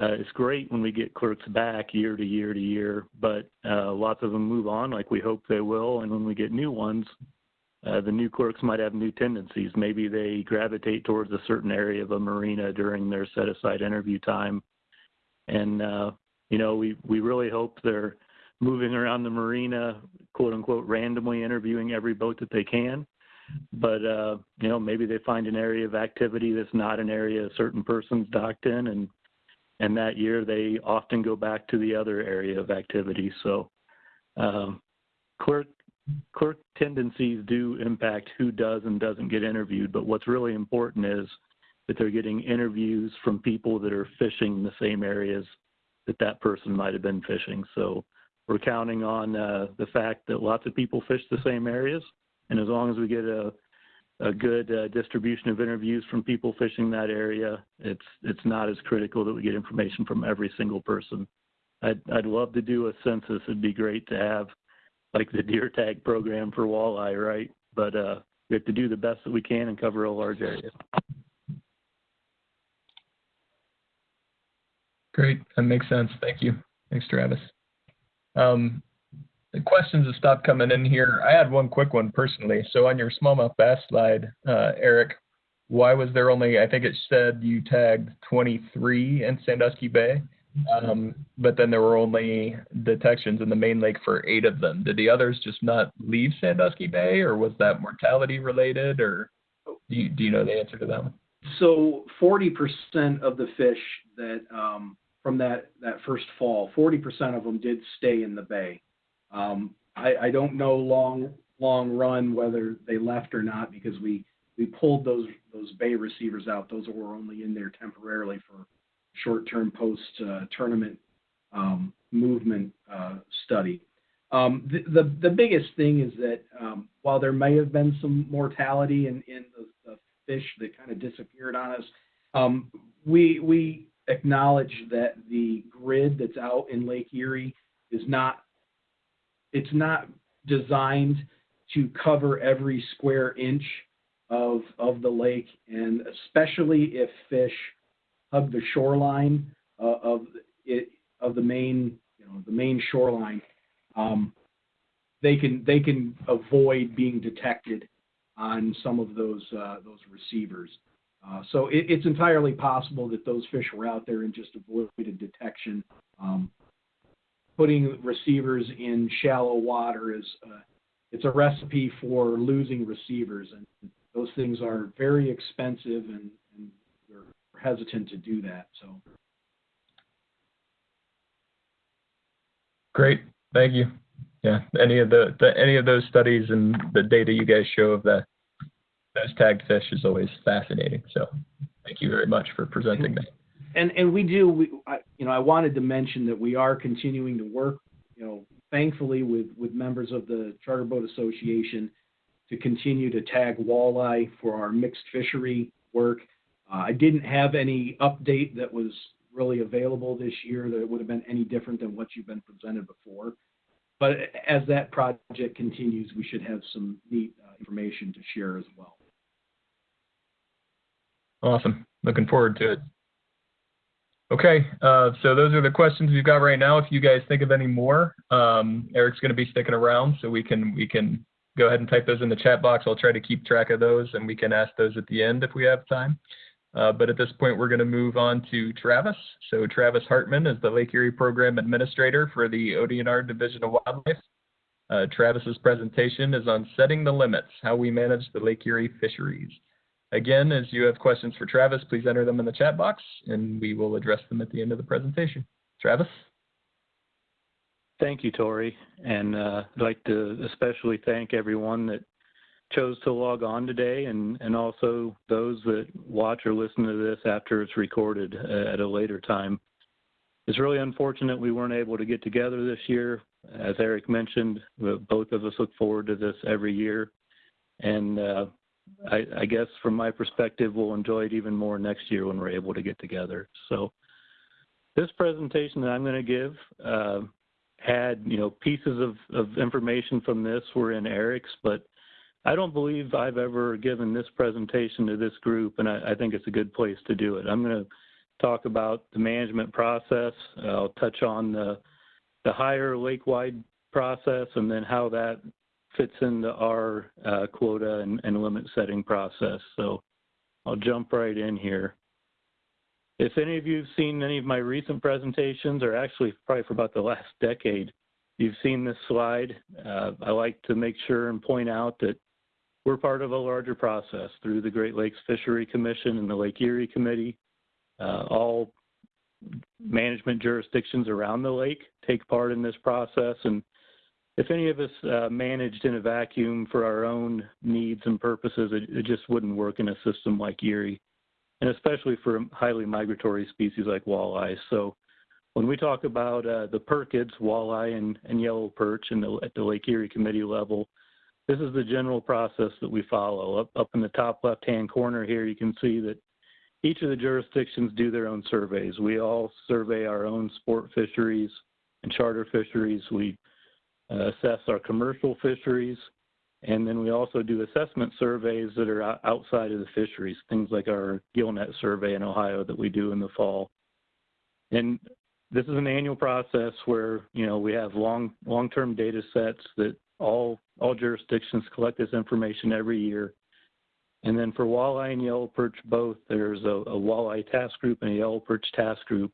uh, it's great when we get clerks back year to year to year, but uh, lots of them move on like we hope they will. And when we get new ones, uh, the new clerks might have new tendencies. Maybe they gravitate towards a certain area of a marina during their set aside interview time. And, uh, you know, we, we really hope they're moving around the marina, quote unquote, randomly interviewing every boat that they can. But uh, you know, maybe they find an area of activity that's not an area a certain person's docked in, and and that year they often go back to the other area of activity. So, um, clerk clerk tendencies do impact who does and doesn't get interviewed. But what's really important is that they're getting interviews from people that are fishing in the same areas that that person might have been fishing. So we're counting on uh, the fact that lots of people fish the same areas, and as long as we get a a good uh, distribution of interviews from people fishing that area, it's it's not as critical that we get information from every single person. I'd I'd love to do a census. It'd be great to have like the deer tag program for walleye, right? But uh, we have to do the best that we can and cover a large area. Great, that makes sense. Thank you. Thanks, Travis. Um, the questions have stopped coming in here. I had one quick one personally. So on your smallmouth bass slide, uh, Eric, why was there only, I think it said you tagged 23 in Sandusky Bay, um, but then there were only detections in the main lake for eight of them. Did the others just not leave Sandusky Bay or was that mortality related or do you, do you know the answer to that one? So 40% of the fish that um, from that, that first fall. 40% of them did stay in the bay. Um, I, I don't know long long run whether they left or not because we we pulled those those bay receivers out. Those were only in there temporarily for short term post uh, tournament um, movement uh, study. Um, the, the, the biggest thing is that um, while there may have been some mortality in in the, the fish that kind of disappeared on us, um, we we acknowledge that the grid that's out in Lake Erie is not, it's not designed to cover every square inch of, of the lake, and especially if fish hug the shoreline uh, of it, of the main, you know, the main shoreline, um, they can, they can avoid being detected on some of those, uh, those receivers. Uh, so it, it's entirely possible that those fish were out there and just avoided detection. Um, putting receivers in shallow water is, uh, it's a recipe for losing receivers, and those things are very expensive, and, and we're hesitant to do that. So Great, thank you. Yeah, any of the, the any of those studies and the data you guys show of the those tagged fish is always fascinating. So thank you very much for presenting that. and and we do we I, you know I wanted to mention that we are continuing to work you know thankfully with with members of the Charter Boat Association to continue to tag walleye for our mixed fishery work. Uh, I didn't have any update that was really available this year that would have been any different than what you've been presented before. But as that project continues, we should have some neat uh, information to share as well. Awesome. Looking forward to it. Okay, uh, so those are the questions we've got right now. If you guys think of any more, um, Eric's going to be sticking around, so we can we can go ahead and type those in the chat box. I'll try to keep track of those, and we can ask those at the end if we have time. Uh, but at this point, we're going to move on to Travis. So Travis Hartman is the Lake Erie Program Administrator for the ODNR Division of Wildlife. Uh, Travis's presentation is on setting the limits, how we manage the Lake Erie fisheries. Again, as you have questions for Travis, please enter them in the chat box and we will address them at the end of the presentation. Travis? Thank you, Tori. And uh, I'd like to especially thank everyone that chose to log on today and, and also those that watch or listen to this after it's recorded uh, at a later time. It's really unfortunate we weren't able to get together this year. As Eric mentioned, both of us look forward to this every year. And uh, I, I, guess from my perspective, we'll enjoy it even more next year when we're able to get together. So this presentation that I'm going to give uh, had, you know, pieces of, of information from this were in Eric's, but I don't believe I've ever given this presentation to this group, and I, I think it's a good place to do it. I'm going to talk about the management process. I'll touch on the, the higher lake-wide process and then how that fits into our uh, quota and, and limit setting process. So I'll jump right in here. If any of you have seen any of my recent presentations, or actually probably for about the last decade, you've seen this slide. Uh, I like to make sure and point out that we're part of a larger process through the Great Lakes Fishery Commission and the Lake Erie Committee. Uh, all management jurisdictions around the lake take part in this process. And if any of us uh, managed in a vacuum for our own needs and purposes, it, it, just wouldn't work in a system like Erie, and especially for highly migratory species like walleye. So when we talk about uh, the percids, walleye and, and yellow perch in the, at the Lake Erie Committee level, this is the general process that we follow. Up, up in the top left-hand corner here, you can see that each of the jurisdictions do their own surveys. We all survey our own sport fisheries and charter fisheries. We assess our commercial fisheries, and then we also do assessment surveys that are outside of the fisheries, things like our gillnet survey in Ohio that we do in the fall. And this is an annual process where, you know, we have long, long-term data sets that all all jurisdictions collect this information every year. And then for walleye and yellow perch both, there's a, a walleye task group and a yellow perch task group.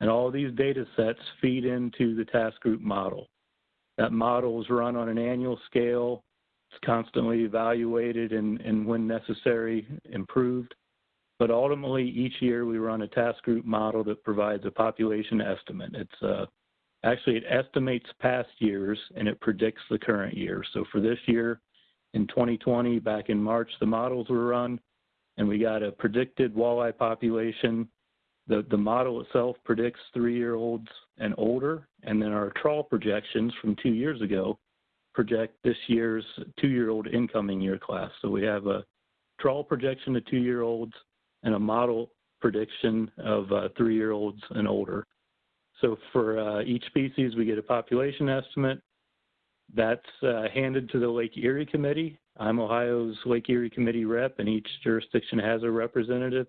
And all these data sets feed into the task group model. That model is run on an annual scale. It's constantly evaluated and, and when necessary, improved. But ultimately, each year we run a task group model that provides a population estimate. It's a Actually, it estimates past years and it predicts the current year. So for this year, in 2020, back in March, the models were run and we got a predicted walleye population. The, the model itself predicts three-year-olds and older, and then our trawl projections from two years ago project this year's two-year-old incoming year class. So we have a trawl projection of two-year-olds and a model prediction of uh, three-year-olds and older. So for uh, each species, we get a population estimate. That's uh, handed to the Lake Erie Committee. I'm Ohio's Lake Erie Committee rep, and each jurisdiction has a representative.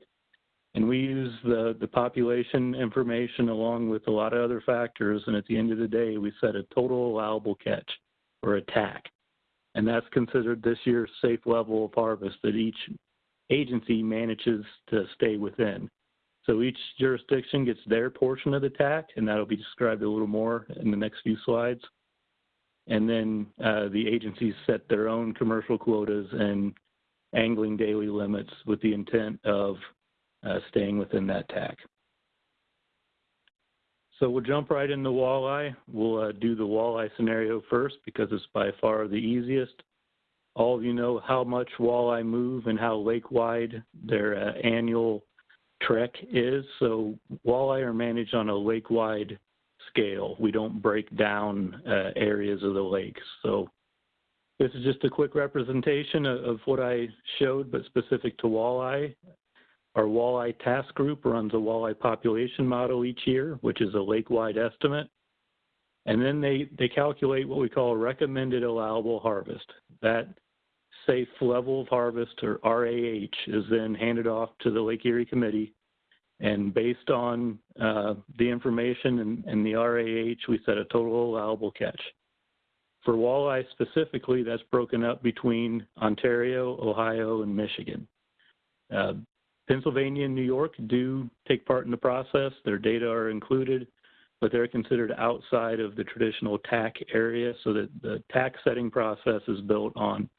And we use the, the population information along with a lot of other factors. And at the end of the day, we set a total allowable catch or a TAC. And that's considered this year's safe level of harvest that each agency manages to stay within. So each jurisdiction gets their portion of the TAC, and that'll be described a little more in the next few slides. And then uh, the agencies set their own commercial quotas and angling daily limits with the intent of staying within that TAC. So we'll jump right into walleye. We'll uh, do the walleye scenario first because it's by far the easiest. All of you know how much walleye move and how lake-wide their uh, annual trek is. So walleye are managed on a lake-wide scale. We don't break down uh, areas of the lakes. So this is just a quick representation of, of what I showed, but specific to walleye. Our walleye task group runs a walleye population model each year, which is a lake-wide estimate. And then they, they calculate what we call a recommended allowable harvest. That safe level of harvest, or RAH, is then handed off to the Lake Erie Committee. And based on uh, the information and, and the RAH, we set a total allowable catch. For walleye specifically, that's broken up between Ontario, Ohio, and Michigan. Uh, Pennsylvania and New York do take part in the process. Their data are included, but they're considered outside of the traditional TAC area. So that the TAC setting process is built on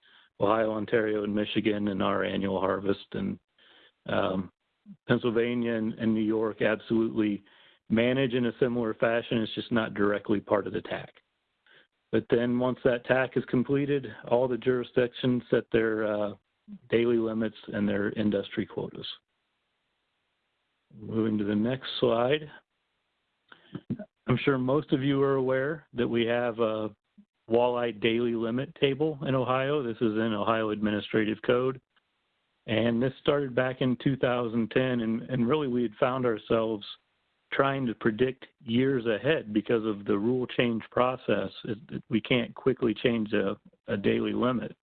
Ohio, Ontario, and Michigan and our annual harvest. And um, Pennsylvania and, and, New York absolutely manage in a similar fashion. It's just not directly part of the TAC. But then once that TAC is completed, all the jurisdictions set their uh, daily limits and their industry quotas. Moving to the next slide. I'm sure most of you are aware that we have a walleye daily limit table in Ohio. This is in Ohio Administrative Code. And this started back in 2010, and, and really we had found ourselves trying to predict years ahead because of the rule change process. We can't quickly change a, a daily limit.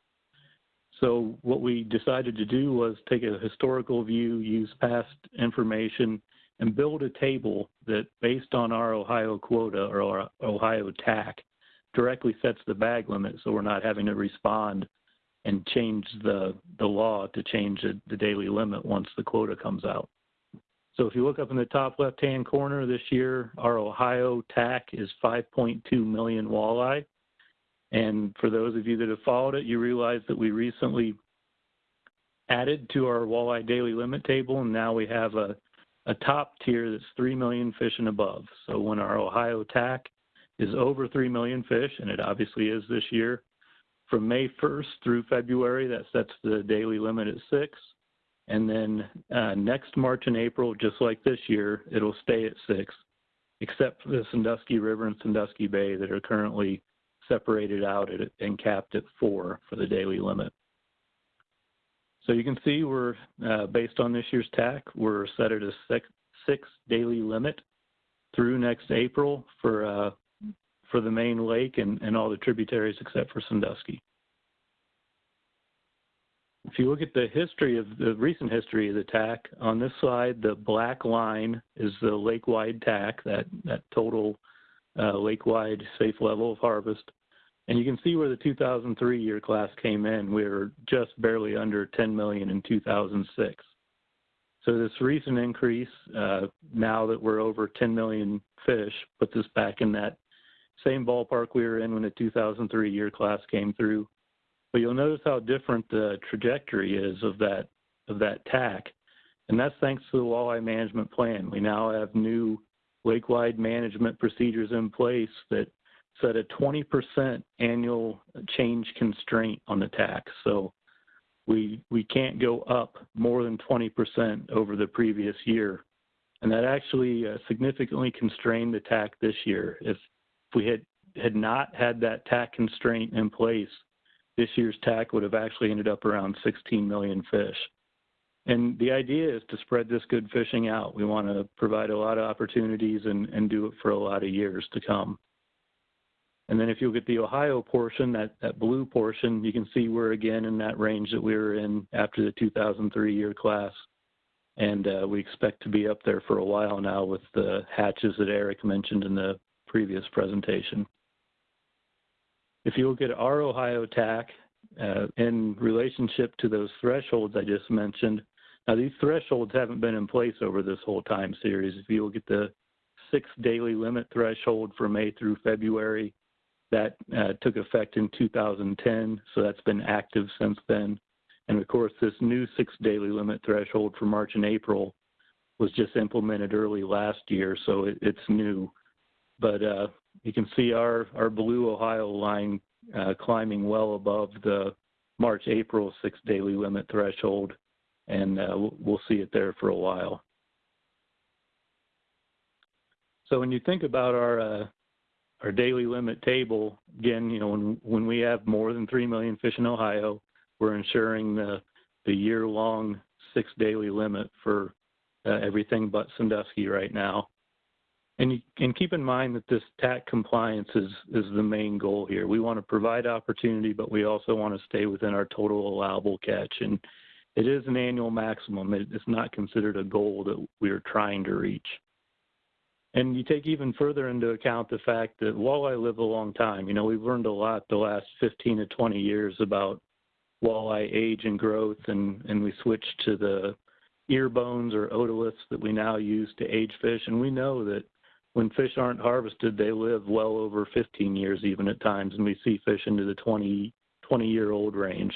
So what we decided to do was take a historical view, use past information, and build a table that, based on our Ohio quota or our Ohio TAC, directly sets the bag limit so we're not having to respond and change the, the law to change the, the daily limit once the quota comes out. So if you look up in the top left-hand corner this year, our Ohio TAC is 5.2 million walleye. And for those of you that have followed it, you realize that we recently added to our walleye daily limit table, and now we have a, a top tier that's 3 million fish and above. So when our Ohio TAC is over 3 million fish, and it obviously is this year, from May 1st through February, that sets the daily limit at 6. And then uh, next March and April, just like this year, it'll stay at 6, except for the Sandusky River and Sandusky Bay that are currently separated out at, and capped at four for the daily limit. So you can see we're, uh, based on this year's TAC, we're set at a six, six daily limit through next April for, uh, for the main lake and, and all the tributaries except for Sandusky. If you look at the history of the recent history of the TAC, on this slide, the black line is the lake-wide TAC, that, that total uh, lake-wide safe level of harvest. And you can see where the 2003 year class came in. We were just barely under 10 million in 2006. So this recent increase, uh, now that we're over 10 million fish, puts us back in that same ballpark we were in when the 2003 year class came through. But you'll notice how different the trajectory is of that of that TAC, and that's thanks to the walleye management plan. We now have new lake-wide management procedures in place that set a 20% annual change constraint on the TACs. So we we can't go up more than 20% over the previous year. And that actually uh, significantly constrained the TAC this year. If, if we had, had not had that TAC constraint in place, this year's TAC would have actually ended up around 16 million fish. And the idea is to spread this good fishing out. We want to provide a lot of opportunities and, and do it for a lot of years to come. And then if you look at the Ohio portion, that, that blue portion, you can see we're again in that range that we were in after the 2003 year class. And uh, we expect to be up there for a while now with the hatches that Eric mentioned in the previous presentation. If you look at our Ohio TAC uh, in relationship to those thresholds I just mentioned, now these thresholds haven't been in place over this whole time series. If you look at the six daily limit threshold for May through February, that uh, took effect in 2010, so that's been active since then. And of course, this new six daily limit threshold for March and April was just implemented early last year, so it, it's new. But uh, you can see our, our blue Ohio line uh, climbing well above the March April six daily limit threshold, and uh, we'll, see it there for a while. So when you think about our uh, our daily limit table, again, you know, when when we have more than three million fish in Ohio, we're ensuring the the year long six daily limit for uh, everything but Sandusky right now. And, you, and keep in mind that this TAC compliance is, is the main goal here. We want to provide opportunity, but we also want to stay within our total allowable catch. And it is an annual maximum. It, it's not considered a goal that we're trying to reach. And you take even further into account the fact that walleye live a long time. You know, we've learned a lot the last 15 to 20 years about walleye age and growth, and, and we switched to the ear bones or otoliths that we now use to age fish. And we know that when fish aren't harvested, they live well over 15 years even at times, and we see fish into the 20, 20 year old range.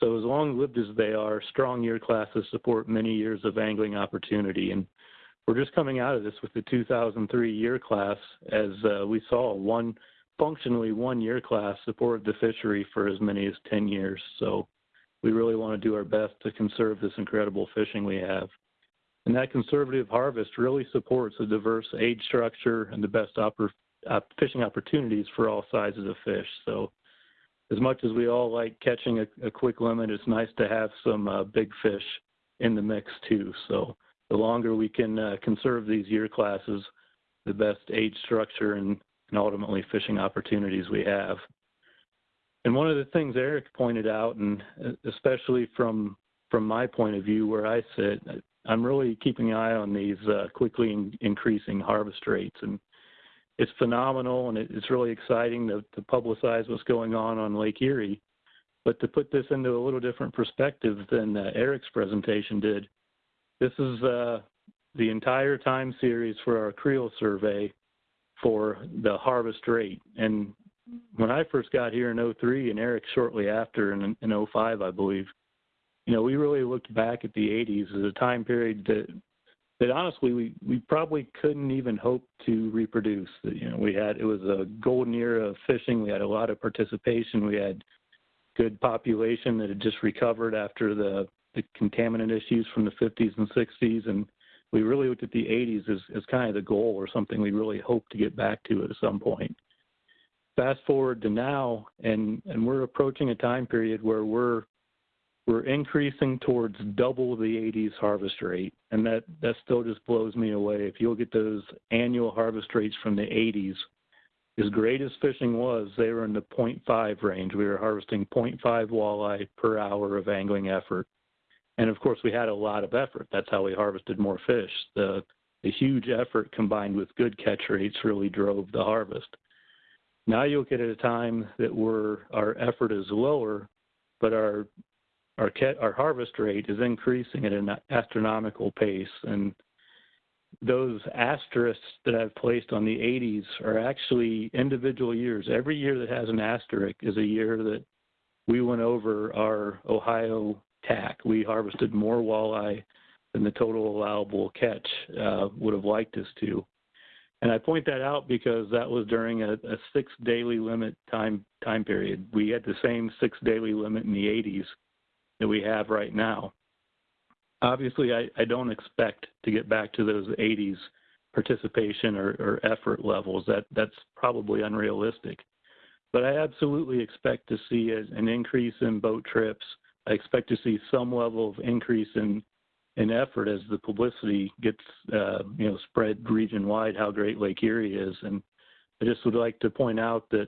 So as long lived as they are, strong year classes support many years of angling opportunity. And we're just coming out of this with the 2003 year class as uh, we saw one functionally one year class supported the fishery for as many as 10 years. So we really want to do our best to conserve this incredible fishing we have. And that conservative harvest really supports a diverse age structure and the best fishing opportunities for all sizes of fish. So, as much as we all like catching a, a quick limit, it's nice to have some uh, big fish in the mix too. So, the longer we can uh, conserve these year classes, the best age structure and, and ultimately fishing opportunities we have. And one of the things Eric pointed out, and uh, especially from from my point of view where I sit, I'm really keeping an eye on these uh, quickly in- increasing harvest rates, and it's phenomenal, and it, it's really exciting to, to publicize what's going on on Lake Erie. But to put this into a little different perspective than uh, Eric's presentation did, this is uh, the entire time series for our creel survey for the harvest rate. And when I first got here in 03 and Eric shortly after in, in 05, I believe, you know, we really looked back at the 80s as a time period that that honestly we we probably couldn't even hope to reproduce. You know, we had it was a golden era of fishing. We had a lot of participation. We had good population that had just recovered after the the contaminant issues from the 50s and 60s, and we really looked at the 80s as, as kind of the goal or something we really hope to get back to at some point. Fast forward to now, and and we're approaching a time period where we're we're increasing towards double the 80s harvest rate, and that that still just blows me away. If you look at those annual harvest rates from the 80s, as great as fishing was, they were in the 0.5 range. We were harvesting 0.5 walleye per hour of angling effort, and of course, we had a lot of effort. That's how we harvested more fish. The the huge effort combined with good catch rates really drove the harvest. Now you look at a time that we're our effort is lower, but our our our harvest rate is increasing at an astronomical pace, and those asterisks that I've placed on the 80s are actually individual years. Every year that has an asterisk is a year that we went over our Ohio TAC. We harvested more walleye than the total allowable catch uh, would have liked us to. And I point that out because that was during a, a six daily limit time time period. We had the same six daily limit in the 80s that we have right now. Obviously, I, I don't expect to get back to those 80s participation or, or effort levels. That that's probably unrealistic. But I absolutely expect to see a, an increase in boat trips, I expect to see some level of increase in in effort as the publicity gets uh, you know spread region wide how great Lake Erie is. And I just would like to point out that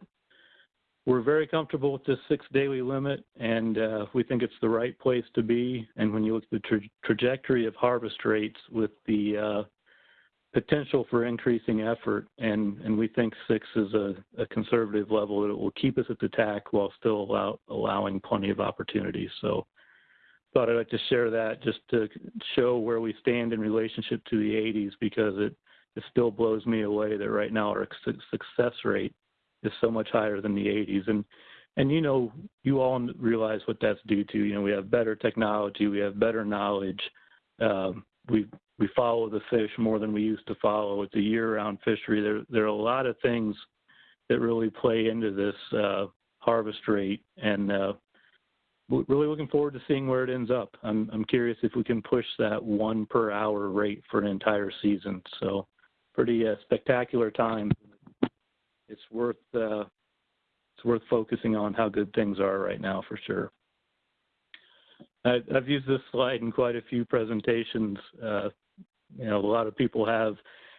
we're very comfortable with this six daily limit, and uh, we think it's the right place to be. And when you look at the tra trajectory of harvest rates with the uh, potential for increasing effort, and, and we think six is a, a, conservative level that will keep us at the TAC while still allow, allowing plenty of opportunities. So thought I'd like to share that just to show where we stand in relationship to the 80s because it, it still blows me away that right now our success rate is so much higher than the 80s. And and you know, you all realize what that's due to. You know, we have better technology, we have better knowledge. Um, we we follow the fish more than we used to follow. It's a year-round fishery. There there are a lot of things that really play into this uh, harvest rate, and uh, really looking forward to seeing where it ends up. I'm I'm curious if we can push that one per hour rate for an entire season. So, pretty uh, spectacular time. It's worth uh, it's worth focusing on how good things are right now for sure. I, have used this slide in quite a few presentations. Uh, you know, a lot of people have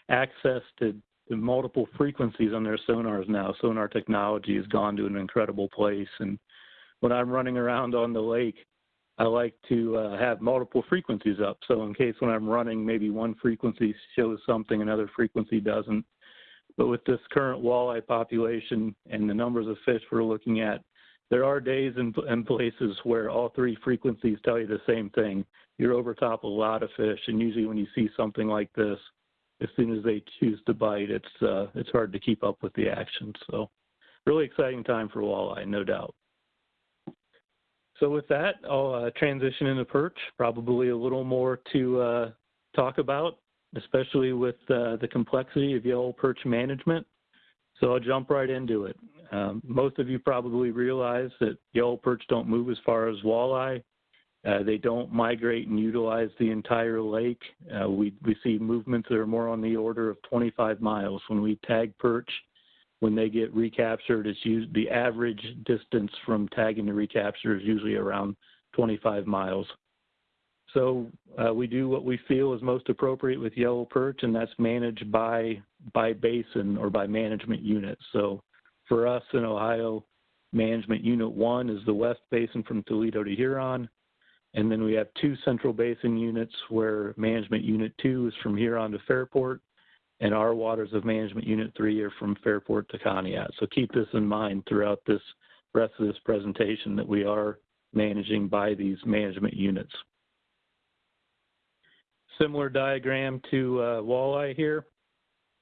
access to, to, multiple frequencies on their sonars now. Sonar technology has gone to an incredible place. And when I'm running around on the lake, I like to uh, have multiple frequencies up. So in case when I'm running, maybe one frequency shows something, another frequency doesn't. But with this current walleye population and the numbers of fish we're looking at, there are days and, and places where all three frequencies tell you the same thing. You're over top a lot of fish, and usually when you see something like this, as soon as they choose to bite, it's uh, it's hard to keep up with the action. So, really exciting time for walleye, no doubt. So with that, I'll uh, transition into perch. Probably a little more to uh, talk about, especially with uh, the complexity of yellow perch management. So I'll jump right into it. Um, most of you probably realize that yellow perch don't move as far as walleye. Uh, they don't migrate and utilize the entire lake. Uh, we, we see movements that are more on the order of 25 miles. When we tag perch, when they get recaptured, it's used, the average distance from tagging to recapture is usually around 25 miles. So uh, we do what we feel is most appropriate with yellow perch, and that's managed by by basin or by management unit. So for us in Ohio, management unit one is the west basin from Toledo to Huron. And then we have two central basin units where management unit two is from Huron to Fairport, and our waters of management unit three are from Fairport to Conneaut. So keep this in mind throughout this rest of this presentation that we are managing by these management units. Similar diagram to uh, walleye here,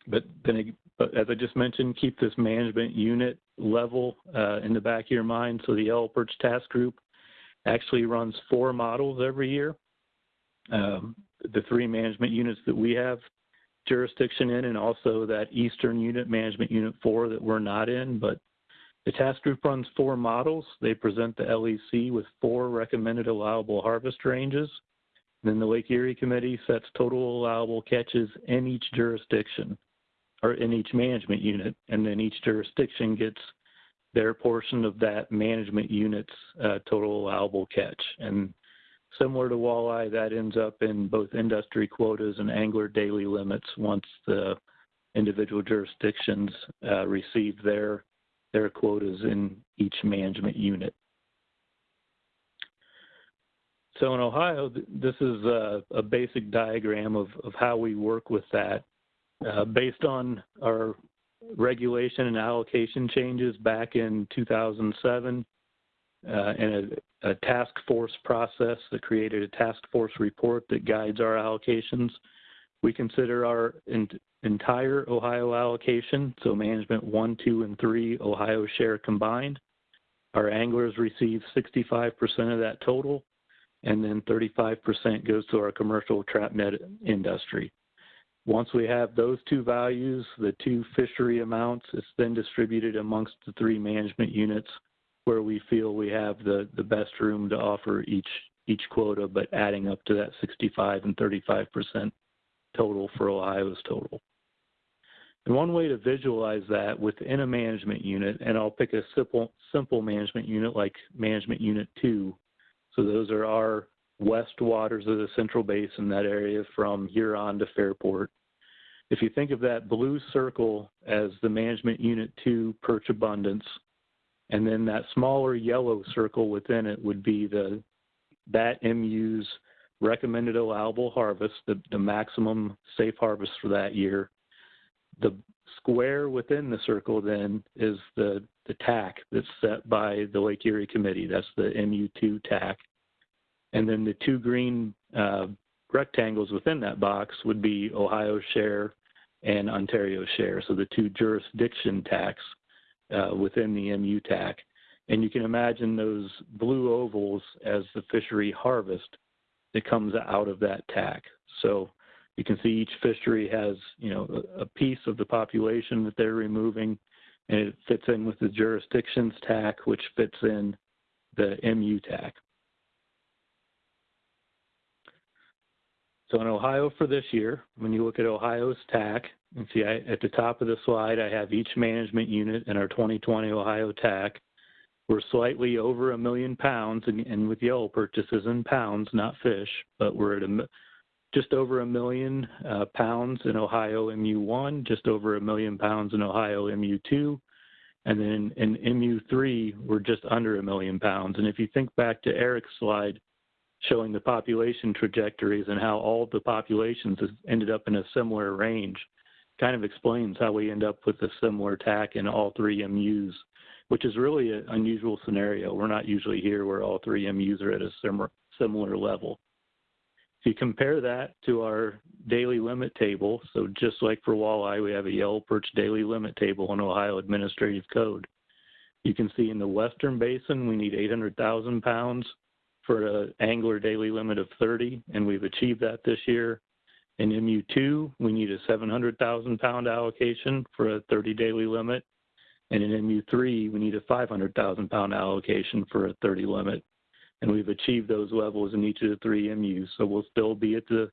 but then as I just mentioned, keep this management unit level uh, in the back of your mind. So the Yellow Perch Task Group actually runs four models every year. Um, the three management units that we have jurisdiction in, and also that Eastern unit, Management Unit 4, that we're not in. But the task group runs four models. They present the LEC with four recommended allowable harvest ranges. Then the Lake Erie Committee sets total allowable catches in each jurisdiction or in each management unit, and then each jurisdiction gets their portion of that management unit's uh, total allowable catch. And similar to walleye, that ends up in both industry quotas and angler daily limits once the individual jurisdictions uh, receive their their quotas in each management unit. So in Ohio, this is a, a basic diagram of, of how we work with that. Uh, based on our regulation and allocation changes back in 2007 uh, and a, a, task force process that created a task force report that guides our allocations, we consider our in, entire Ohio allocation, so management one, two, and three Ohio share combined. Our anglers receive 65% of that total, and then 35% goes to our commercial trap net industry. Once we have those two values, the two fishery amounts, it's then distributed amongst the three management units where we feel we have the, the best room to offer each each quota, but adding up to that 65 and 35% total for Ohio's total. And one way to visualize that within a management unit, and I'll pick a simple, simple management unit like management unit two. So those are our west waters of the Central Basin, that area from Huron to Fairport. If you think of that blue circle as the management unit two perch abundance, and then that smaller yellow circle within it would be the that MU's recommended allowable harvest, the, the maximum safe harvest for that year. The square within the circle then is the, the TAC that's set by the Lake Erie Committee. That's the MU2 TAC. And then the two green uh, rectangles within that box would be Ohio share and Ontario share. So the two jurisdiction TACs uh, within the MU TAC. And you can imagine those blue ovals as the fishery harvest that comes out of that TAC. So you can see each fishery has, you know, a piece of the population that they're removing, and it fits in with the jurisdictions TAC, which fits in the MU TAC. So in Ohio for this year, when you look at Ohio's TAC, and see I, at the top of the slide, I have each management unit in our 2020 Ohio TAC. We're slightly over a million pounds, and, and with yellow purchases in pounds, not fish, but we're at a, just over a million uh, pounds in Ohio MU1, just over a million pounds in Ohio MU2, and then in MU3, we're just under a million pounds. And if you think back to Eric's slide, showing the population trajectories and how all the populations ended up in a similar range kind of explains how we end up with a similar TAC in all three MUs, which is really an unusual scenario. We're not usually here where all three MUs are at a similar, similar level. You compare that to our daily limit table, so just like for walleye, we have a yellow perch daily limit table in Ohio Administrative Code. You can see in the Western Basin, we need 800,000 pounds for an angler daily limit of 30, and we've achieved that this year. In MU2, we need a 700,000 pound allocation for a 30 daily limit. And in MU3, we need a 500,000 pound allocation for a 30 limit. And we've achieved those levels in each of the three MUs. So we'll still be at the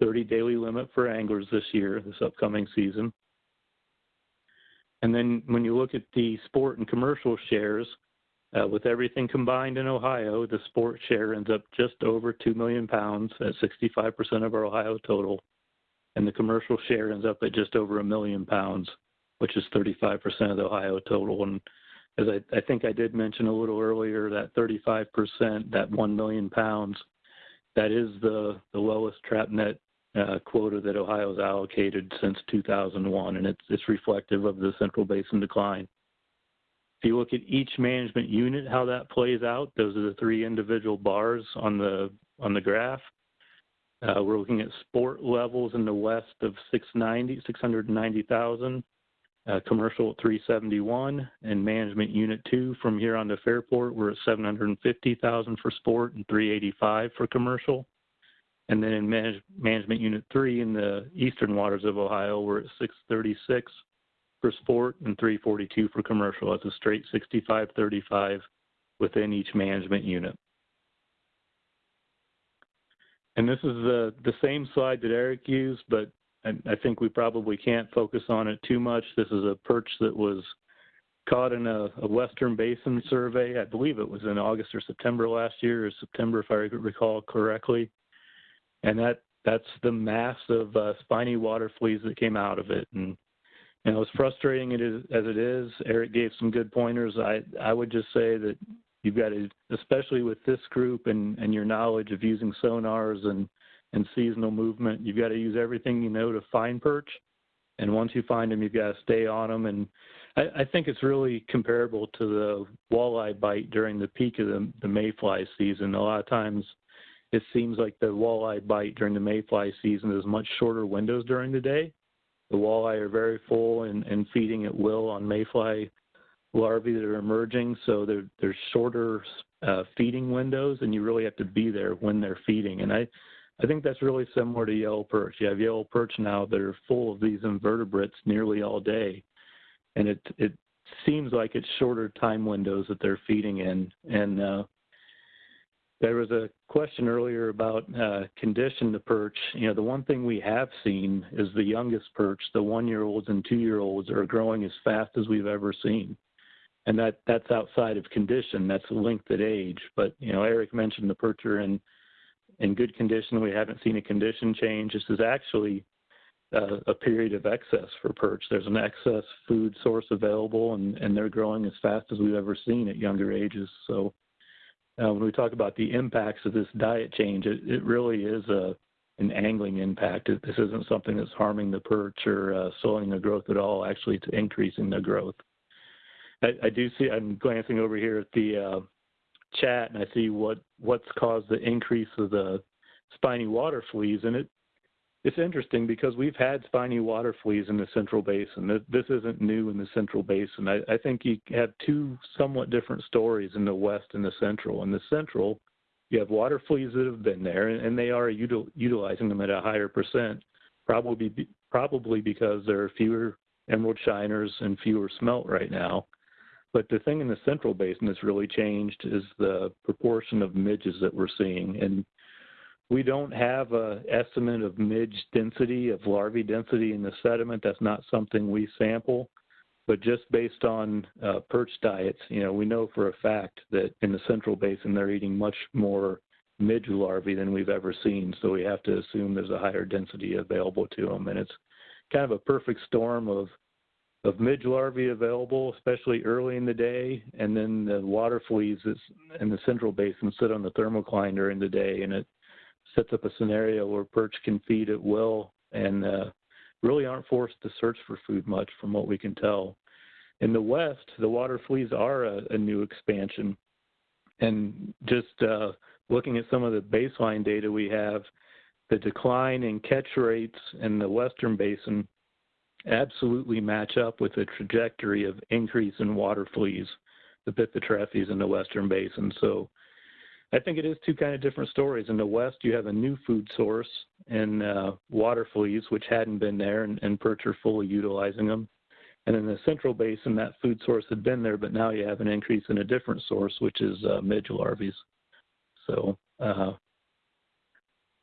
30 daily limit for anglers this year, this upcoming season. And then when you look at the sport and commercial shares, uh, with everything combined in Ohio, the sport share ends up just over 2 million pounds at 65% of our Ohio total. And the commercial share ends up at just over a million pounds, which is 35% of the Ohio total. And as I, I think I did mention a little earlier, that 35%, that 1 million pounds, that is the, the lowest trap net uh, quota that Ohio has allocated since 2001, and it's, it's reflective of the Central Basin decline. If you look at each management unit, how that plays out, those are the three individual bars on the on the graph. Uh, we're looking at sport levels in the west of 690, 690,000, uh, commercial at 371, and management unit two from Huron to Fairport, we're at 750,000 for sport and 385 for commercial. And then in manage, management unit three in the eastern waters of Ohio, we're at 636 for sport and 342 for commercial. That's a straight 65-35 within each management unit. And this is the, the same slide that Eric used, but I, I think we probably can't focus on it too much. This is a perch that was caught in a, a, Western Basin survey. I believe it was in August or September last year, or September if I recall correctly. And that that's the mass of uh, spiny water fleas that came out of it. And you know, as frustrating it is as it is, Eric gave some good pointers. I I would just say that you've got to, especially with this group and and your knowledge of using sonars and and seasonal movement, you've got to use everything you know to find perch. And once you find them, you've got to stay on them. And I, I think it's really comparable to the walleye bite during the peak of the, the mayfly season. A lot of times, it seems like the walleye bite during the mayfly season is much shorter windows during the day the walleye are very full and, and feeding at will on mayfly larvae that are emerging, so they're shorter uh, feeding windows, and you really have to be there when they're feeding. And I, I think that's really similar to yellow perch. You have yellow perch now that are full of these invertebrates nearly all day, and it it seems like it's shorter time windows that they're feeding in. And uh, there was a question earlier about uh, condition to perch. You know, the one thing we have seen is the youngest perch, the one-year-olds and two-year-olds, are growing as fast as we've ever seen. and that that's outside of condition. That's linked at age. But you know, Eric mentioned the perch are in in good condition. We haven't seen a condition change. This is actually uh, a period of excess for perch. There's an excess food source available, and and they're growing as fast as we've ever seen at younger ages. So. Uh, when we talk about the impacts of this diet change, it, it really is a an angling impact. This isn't something that's harming the perch or uh, slowing the growth at all. Actually, it's increasing the growth. I, I do see. I'm glancing over here at the uh, chat, and I see what what's caused the increase of the spiny water fleas, and it it's interesting because we've had spiny water fleas in the Central Basin. This isn't new in the Central Basin. I, I think you have two somewhat different stories in the West and the Central. In the Central, you have water fleas that have been there, and they are util, utilizing them at a higher percent, probably probably because there are fewer emerald shiners and fewer smelt right now. But the thing in the Central Basin that's really changed is the proportion of midges that we're seeing, and we don't have a estimate of midge density, of larvae density in the sediment. That's not something we sample. But just based on uh, perch diets, you know, we know for a fact that in the Central Basin they're eating much more midge larvae than we've ever seen. So we have to assume there's a higher density available to them, and it's kind of a perfect storm of of midge larvae available, especially early in the day, and then the water fleas in the Central Basin sit on the thermocline during the day, and it sets up a scenario where perch can feed at will and uh, really aren't forced to search for food much from what we can tell. In the West, the water fleas are a, a new expansion. And just uh, looking at some of the baseline data we have, the decline in catch rates in the Western Basin absolutely match up with the trajectory of increase in water fleas, the Bythotrephes in the Western Basin. So I think it is two kind of different stories. In the West, you have a new food source in uh, water fleas, which hadn't been there, and, and perch are fully utilizing them. And in the Central Basin, that food source had been there, but now you have an increase in a different source, which is uh, midge larvae. So, uh,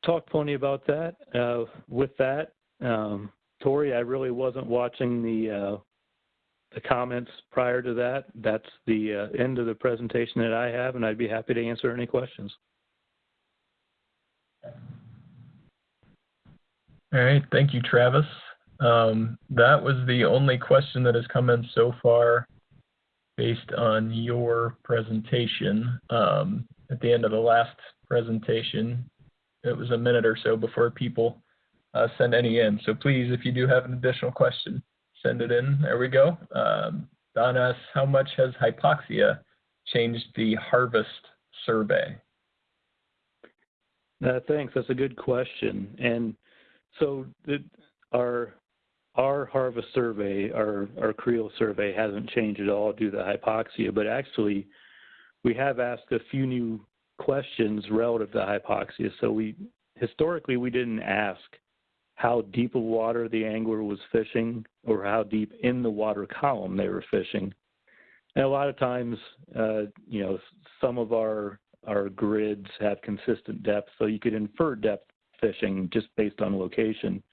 talk plenty about that. Uh, with that, um, Tori, I really wasn't watching the uh, the comments prior to that. That's the uh, end of the presentation that I have, and I'd be happy to answer any questions. All right, thank you, Travis. Um, that was the only question that has come in so far based on your presentation. Um, at the end of the last presentation, it was a minute or so before people uh, send any in. So please, if you do have an additional question, send it in. There we go. Um, Don asks, how much has hypoxia changed the harvest survey? Uh, thanks. That's a good question. And so the, our our harvest survey, our our creel survey, hasn't changed at all due to hypoxia. But actually, we have asked a few new questions relative to hypoxia. So we historically we didn't ask how deep of water the angler was fishing or how deep in the water column they were fishing. And a lot of times, uh, you know, some of our our grids have consistent depth, so you could infer depth fishing just based on location.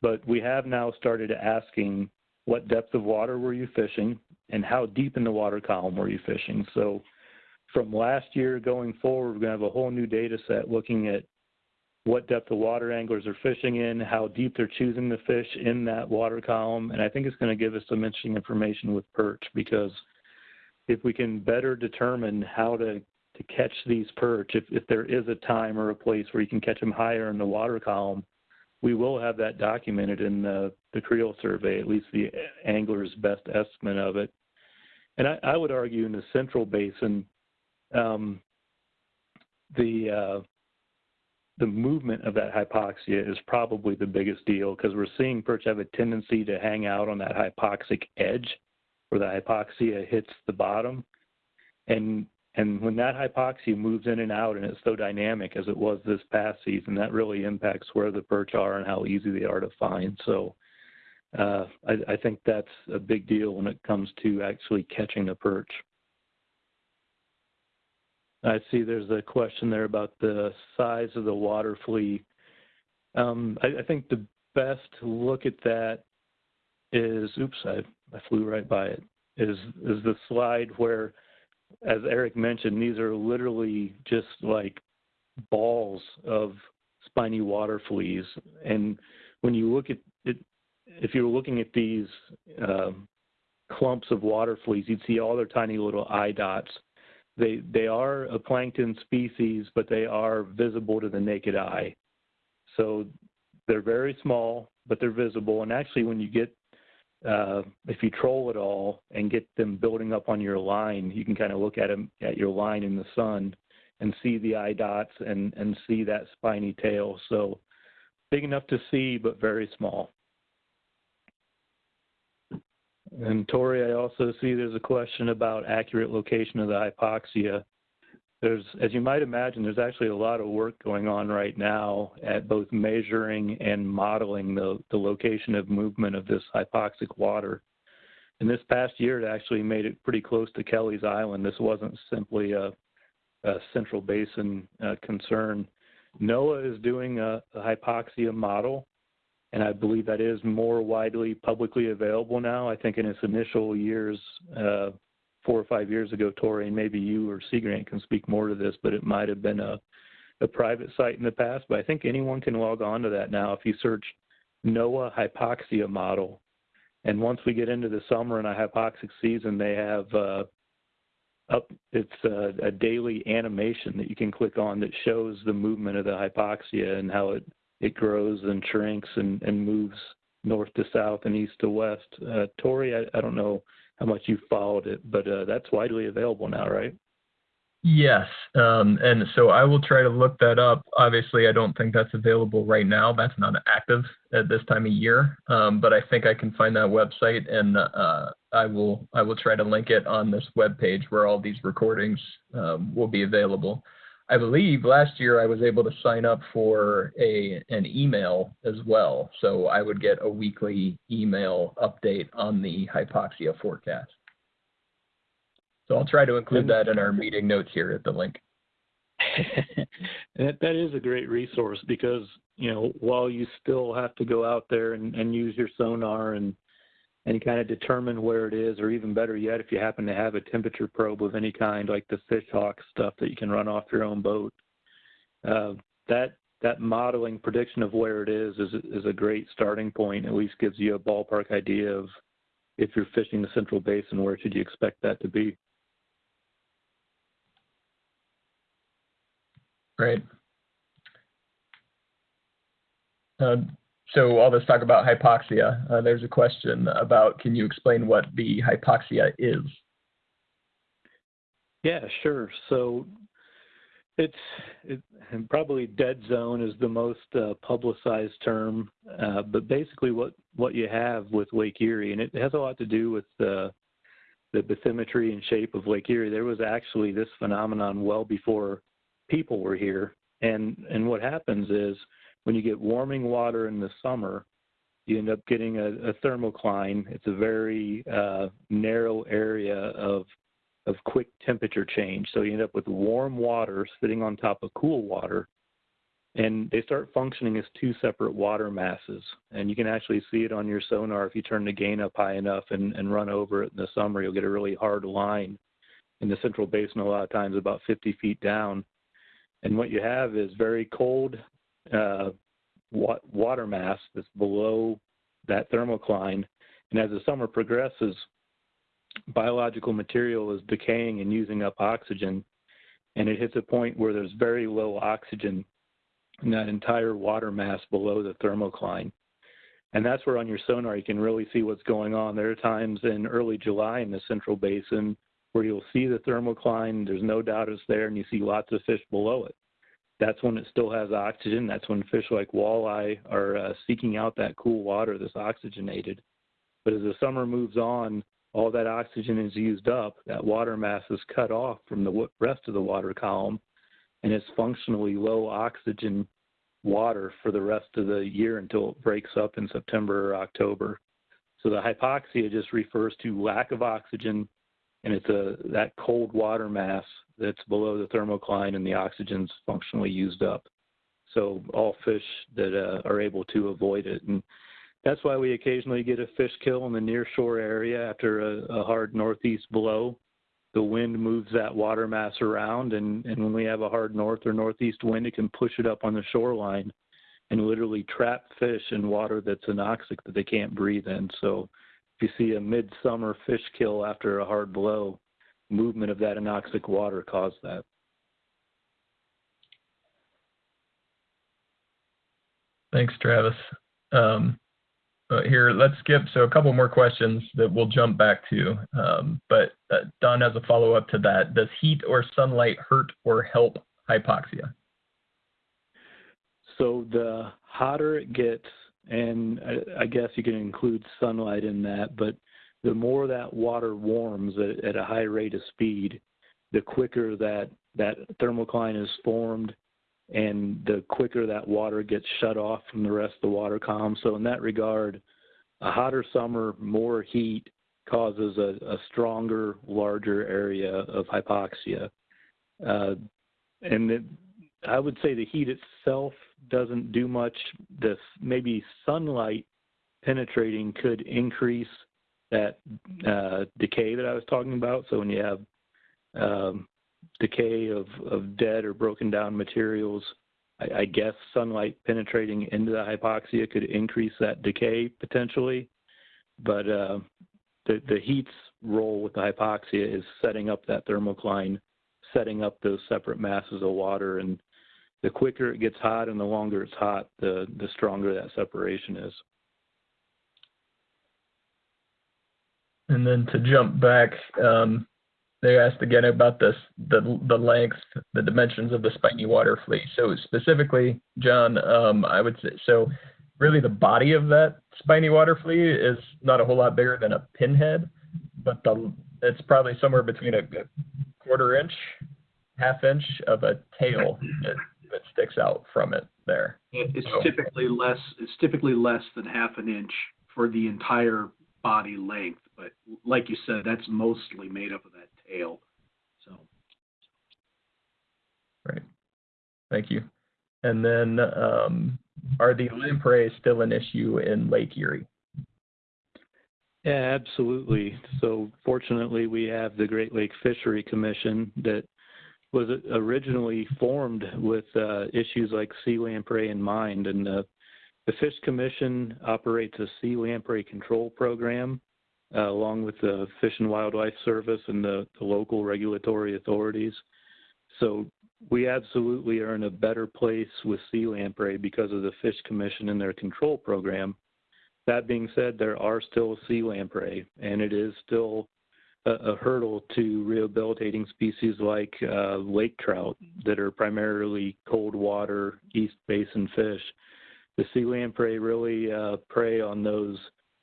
But we have now started asking what depth of water were you fishing and how deep in the water column were you fishing. So from last year going forward, we're going to have a whole new data set looking at what depth of water anglers are fishing in, how deep they're choosing to fish in that water column. And I think it's going to give us some interesting information with perch because if we can better determine how to, to catch these perch, if, if there is a time or a place where you can catch them higher in the water column, we will have that documented in the, the creel survey, at least the angler's best estimate of it. And I, I would argue in the central basin, um, the uh, the movement of that hypoxia is probably the biggest deal because we're seeing perch have a tendency to hang out on that hypoxic edge where the hypoxia hits the bottom. And and when that hypoxia moves in and out and it's so dynamic as it was this past season, that really impacts where the perch are and how easy they are to find. So uh, I, I think that's a big deal when it comes to actually catching a perch. I see there's a question there about the size of the water flea. Um, I, I, think the best look at that is, oops, I, I flew right by it. is is the slide where, as Eric mentioned, these are literally just like balls of spiny water fleas. And when you look at it, if you're looking at these um, clumps of water fleas, you'd see all their tiny little eye dots. They they are a plankton species, but they are visible to the naked eye. So they're very small, but they're visible. And actually, when you get uh, if you troll it all and get them building up on your line, you can kind of look at them at your line in the sun and see the eye dots and and see that spiny tail. So big enough to see, but very small. And Tori, I also see there's a question about accurate location of the hypoxia. There's, as you might imagine, there's actually a lot of work going on right now at both measuring and modeling the, the location of movement of this hypoxic water. And this past year, it actually made it pretty close to Kelleys Island. This wasn't simply a, a central basin uh, concern. NOAA is doing a, a hypoxia model and I believe that is more widely publicly available now. I think in its initial years, uh, four or five years ago, Tori, and maybe you or Sea Grant can speak more to this, but it might have been a, a private site in the past. But I think anyone can log on to that now if you search NOAA hypoxia model. And once we get into the summer and a hypoxic season, they have uh, up it's a, a daily animation that you can click on that shows the movement of the hypoxia and how it it grows and shrinks and, and moves north to south and east to west. Uh, Tori, I, I don't know how much you followed it, but uh, that's widely available now, right? Yes, um, and so I will try to look that up. Obviously, I don't think that's available right now. That's not active at this time of year, um, but I think I can find that website, and uh, I will I will try to link it on this web page where all these recordings um, will be available. I believe last year I was able to sign up for a an email as well, so I would get a weekly email update on the hypoxia forecast. So I'll try to include that in our meeting notes here at the link. that that is a great resource because you know while you still have to go out there and, and use your sonar and and kind of determine where it is, or even better yet, if you happen to have a temperature probe of any kind, like the fishhawk stuff that you can run off your own boat. Uh, that that modeling prediction of where it is is is a great starting point. At least gives you a ballpark idea of if you're fishing the Central Basin, where should you expect that to be. Great. Uh, so all this talk about hypoxia, uh, there's a question about can you explain what the hypoxia is? Yeah, sure. So it's it, probably dead zone is the most uh, publicized term, uh, but basically what what you have with Lake Erie, and it has a lot to do with the the bathymetry and shape of Lake Erie. There was actually this phenomenon well before people were here, and and what happens is when you get warming water in the summer, you end up getting a, a thermocline. It's a very uh, narrow area of of quick temperature change. So you end up with warm water sitting on top of cool water, and they start functioning as two separate water masses. And you can actually see it on your sonar if you turn the gain up high enough and, and run over it in the summer. You'll get a really hard line in the central basin a lot of times about 50 feet down. And what you have is very cold uh, water mass that's below that thermocline. And as the summer progresses, biological material is decaying and using up oxygen. And it hits a point where there's very low oxygen in that entire water mass below the thermocline. And that's where on your sonar you can really see what's going on. There are times in early July in the central basin where you'll see the thermocline, there's no doubt it's there, and you see lots of fish below it that's when it still has oxygen. That's when fish like walleye are uh, seeking out that cool water that's oxygenated. But as the summer moves on, all that oxygen is used up. That water mass is cut off from the rest of the water column, and it's functionally low oxygen water for the rest of the year until it breaks up in September or October. So the hypoxia just refers to lack of oxygen, and it's a that cold water mass that's below the thermocline and the oxygen's functionally used up. So all fish that uh, are able to avoid it. And that's why we occasionally get a fish kill in the near shore area after a, a hard northeast blow. The wind moves that water mass around, and, and when we have a hard north or northeast wind, it can push it up on the shoreline and literally trap fish in water that's anoxic that they can't breathe in. So if you see a midsummer fish kill after a hard blow, movement of that anoxic water caused that. Thanks, Travis. Um, uh, here, let's skip. So a couple more questions that we'll jump back to. Um, but uh, Don has a follow-up to that. Does heat or sunlight hurt or help hypoxia? So the hotter it gets, and I, I guess you can include sunlight in that, but the more that water warms at, at a high rate of speed, the quicker that that thermocline is formed and the quicker that water gets shut off from the rest of the water column. So in that regard, a hotter summer, more heat causes a, a stronger, larger area of hypoxia. Uh, and I would say the heat itself doesn't do much. This maybe sunlight penetrating could increase that uh, decay that I was talking about. So when you have um, decay of, of dead or broken down materials, I, I guess sunlight penetrating into the hypoxia could increase that decay potentially. But uh, the, the heat's role with the hypoxia is setting up that thermocline, setting up those separate masses of water. And the quicker it gets hot and the longer it's hot, the, the stronger that separation is. And then to jump back, um, they asked again about this, the the length, the dimensions of the spiny water flea. So specifically, John, um, I would say so. Really, the body of that spiny water flea is not a whole lot bigger than a pinhead, but the it's probably somewhere between a, a quarter inch, half inch of a tail that, that sticks out from it there. It's So- typically less, it's typically less than half an inch for the entire body length. But like you said, that's mostly made up of that tail. So, Right. Thank you. And then, um, are the lamprey still an issue in Lake Erie? Yeah, absolutely. So fortunately, we have the Great Lake Fishery Commission that was originally formed with uh, issues like sea lamprey in mind. And the, the Fish Commission operates a sea lamprey control program uh, along with the Fish and Wildlife Service and the, the local regulatory authorities. So we absolutely are in a better place with sea lamprey because of the Fish Commission and their control program. That being said, there are still sea lamprey, and it is still a, a hurdle to rehabilitating species like uh, lake trout that are primarily cold water, east basin fish. The sea lamprey really uh, prey on those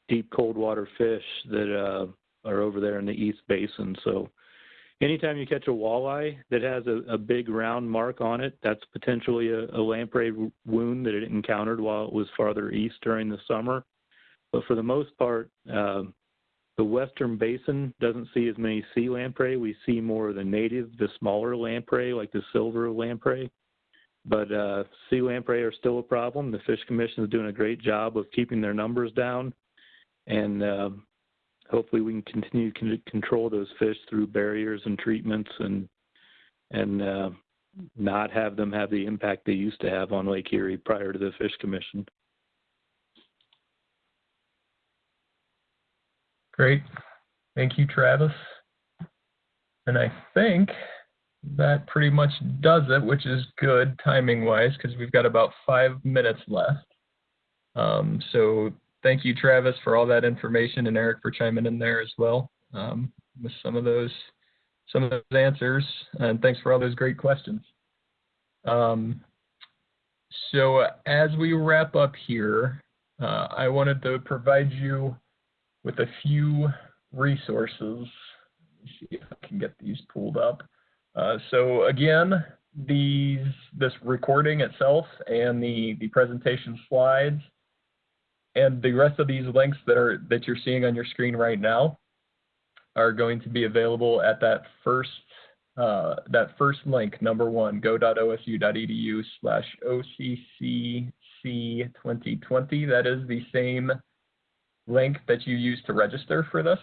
deep cold water fish that uh, are over there in the east basin. So anytime you catch a walleye that has a, a big round mark on it, that's potentially a, a lamprey wound that it encountered while it was farther east during the summer. But for the most part, uh, the western basin doesn't see as many sea lamprey. We see more of the native, the smaller lamprey, like the silver lamprey. But uh, sea lamprey are still a problem. The Fish Commission is doing a great job of keeping their numbers down, and uh, hopefully we can continue to control those fish through barriers and treatments, and and uh, not have them have the impact they used to have on Lake Erie prior to the Fish Commission. Great. Thank you, Travis. And I think that pretty much does it, which is good timing wise because we've got about five minutes left. Um, so thank you, Travis, for all that information and Eric for chiming in there as well um, with some of those some of those answers. And thanks for all those great questions. Um, so as we wrap up here, uh, I wanted to provide you with a few resources. See if I can get these pulled up. Uh, so again, these this recording itself and the the presentation slides and the rest of these links that are that you're seeing on your screen right now are going to be available at that first uh, that first link, number one, go.osu.edu slash OCCC 2020. That is the same link that you use to register for this.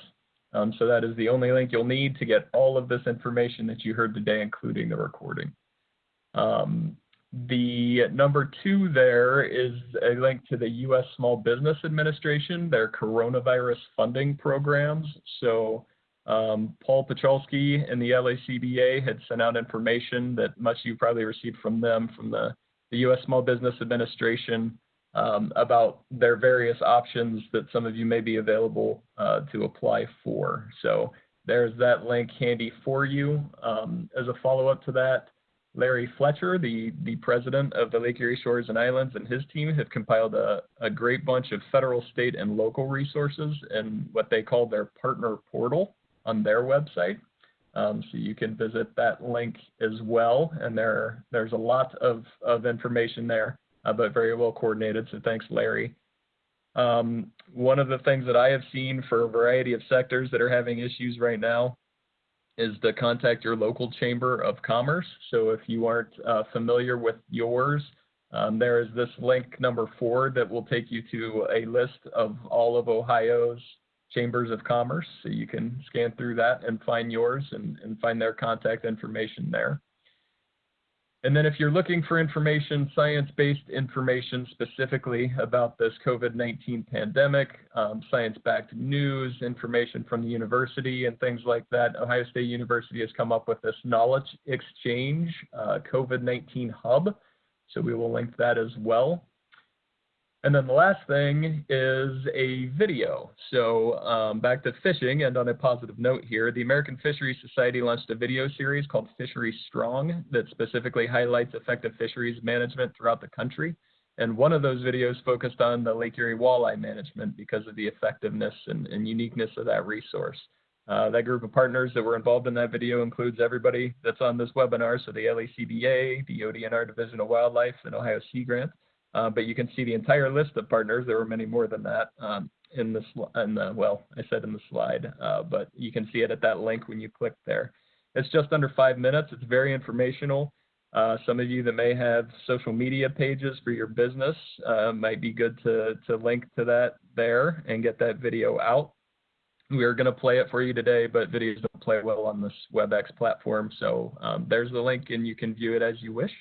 Um, so that is the only link you'll need to get all of this information that you heard today, including the recording. Um, the number two there is a link to the U.S. Small Business Administration, their coronavirus funding programs. So um, Paul Pacholski and the LACBA had sent out information that much you probably received from them from the, the U.S. Small Business Administration um, about their various options that some of you may be available uh, to apply for. So there's that link handy for you. Um, as a follow-up to that, Larry Fletcher, the, the president of the Lake Erie Shores and Islands, and his team have compiled a, a great bunch of federal, state, and local resources in what they call their partner portal on their website. Um, so you can visit that link as well, and there there's a lot of, of information there, uh, but very well coordinated. So thanks, Larry. Um, one of the things that I have seen for a variety of sectors that are having issues right now is to contact your local chamber of commerce. So if you aren't uh, familiar with yours, um, there is this link number four that will take you to a list of all of Ohio's chambers of commerce. So you can scan through that and find yours and, and find their contact information there. And then if you're looking for information, science-based information specifically about this COVID-19 pandemic, um, science-backed news, information from the university and things like that, Ohio State University has come up with this knowledge exchange uh, COVID-19 hub. So we will link that as well. And then the last thing is a video. So um, back to fishing, and on a positive note here, the American Fisheries Society launched a video series called Fisheries Strong that specifically highlights effective fisheries management throughout the country. And one of those videos focused on the Lake Erie walleye management because of the effectiveness and, and uniqueness of that resource. Uh, that group of partners that were involved in that video includes everybody that's on this webinar, so the LACBA, the ODNR Division of Wildlife, and Ohio Sea Grant. Uh, but you can see the entire list of partners. There were many more than that um, in the, in the, well, I said in the slide, uh, but you can see it at that link when you click there. It's just under five minutes. It's very informational. Uh, some of you that may have social media pages for your business uh, might be good to, to link to that there and get that video out. We are going to play it for you today, but videos don't play well on this WebEx platform. So um, there's the link and you can view it as you wish.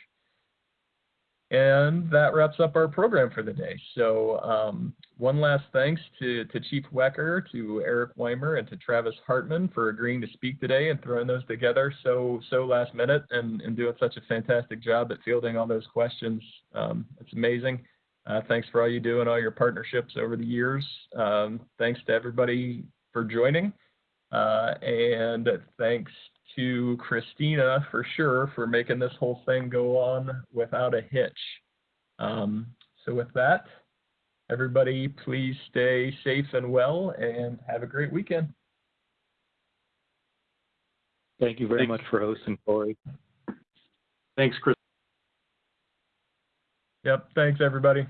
And that wraps up our program for the day. So um, one last thanks to, to Chief Wecker, to Eric Weimer, and to Travis Hartman for agreeing to speak today and throwing those together so so last minute and, and doing such a fantastic job at fielding all those questions. Um, it's amazing. Uh, thanks for all you do and all your partnerships over the years. Um, thanks to everybody for joining. Uh, and thanks to Christina for sure for making this whole thing go on without a hitch. Um, so with that, everybody please stay safe and well and have a great weekend. Thank you very Thank much for hosting, Corey. Thanks, Chris. Yep, thanks everybody.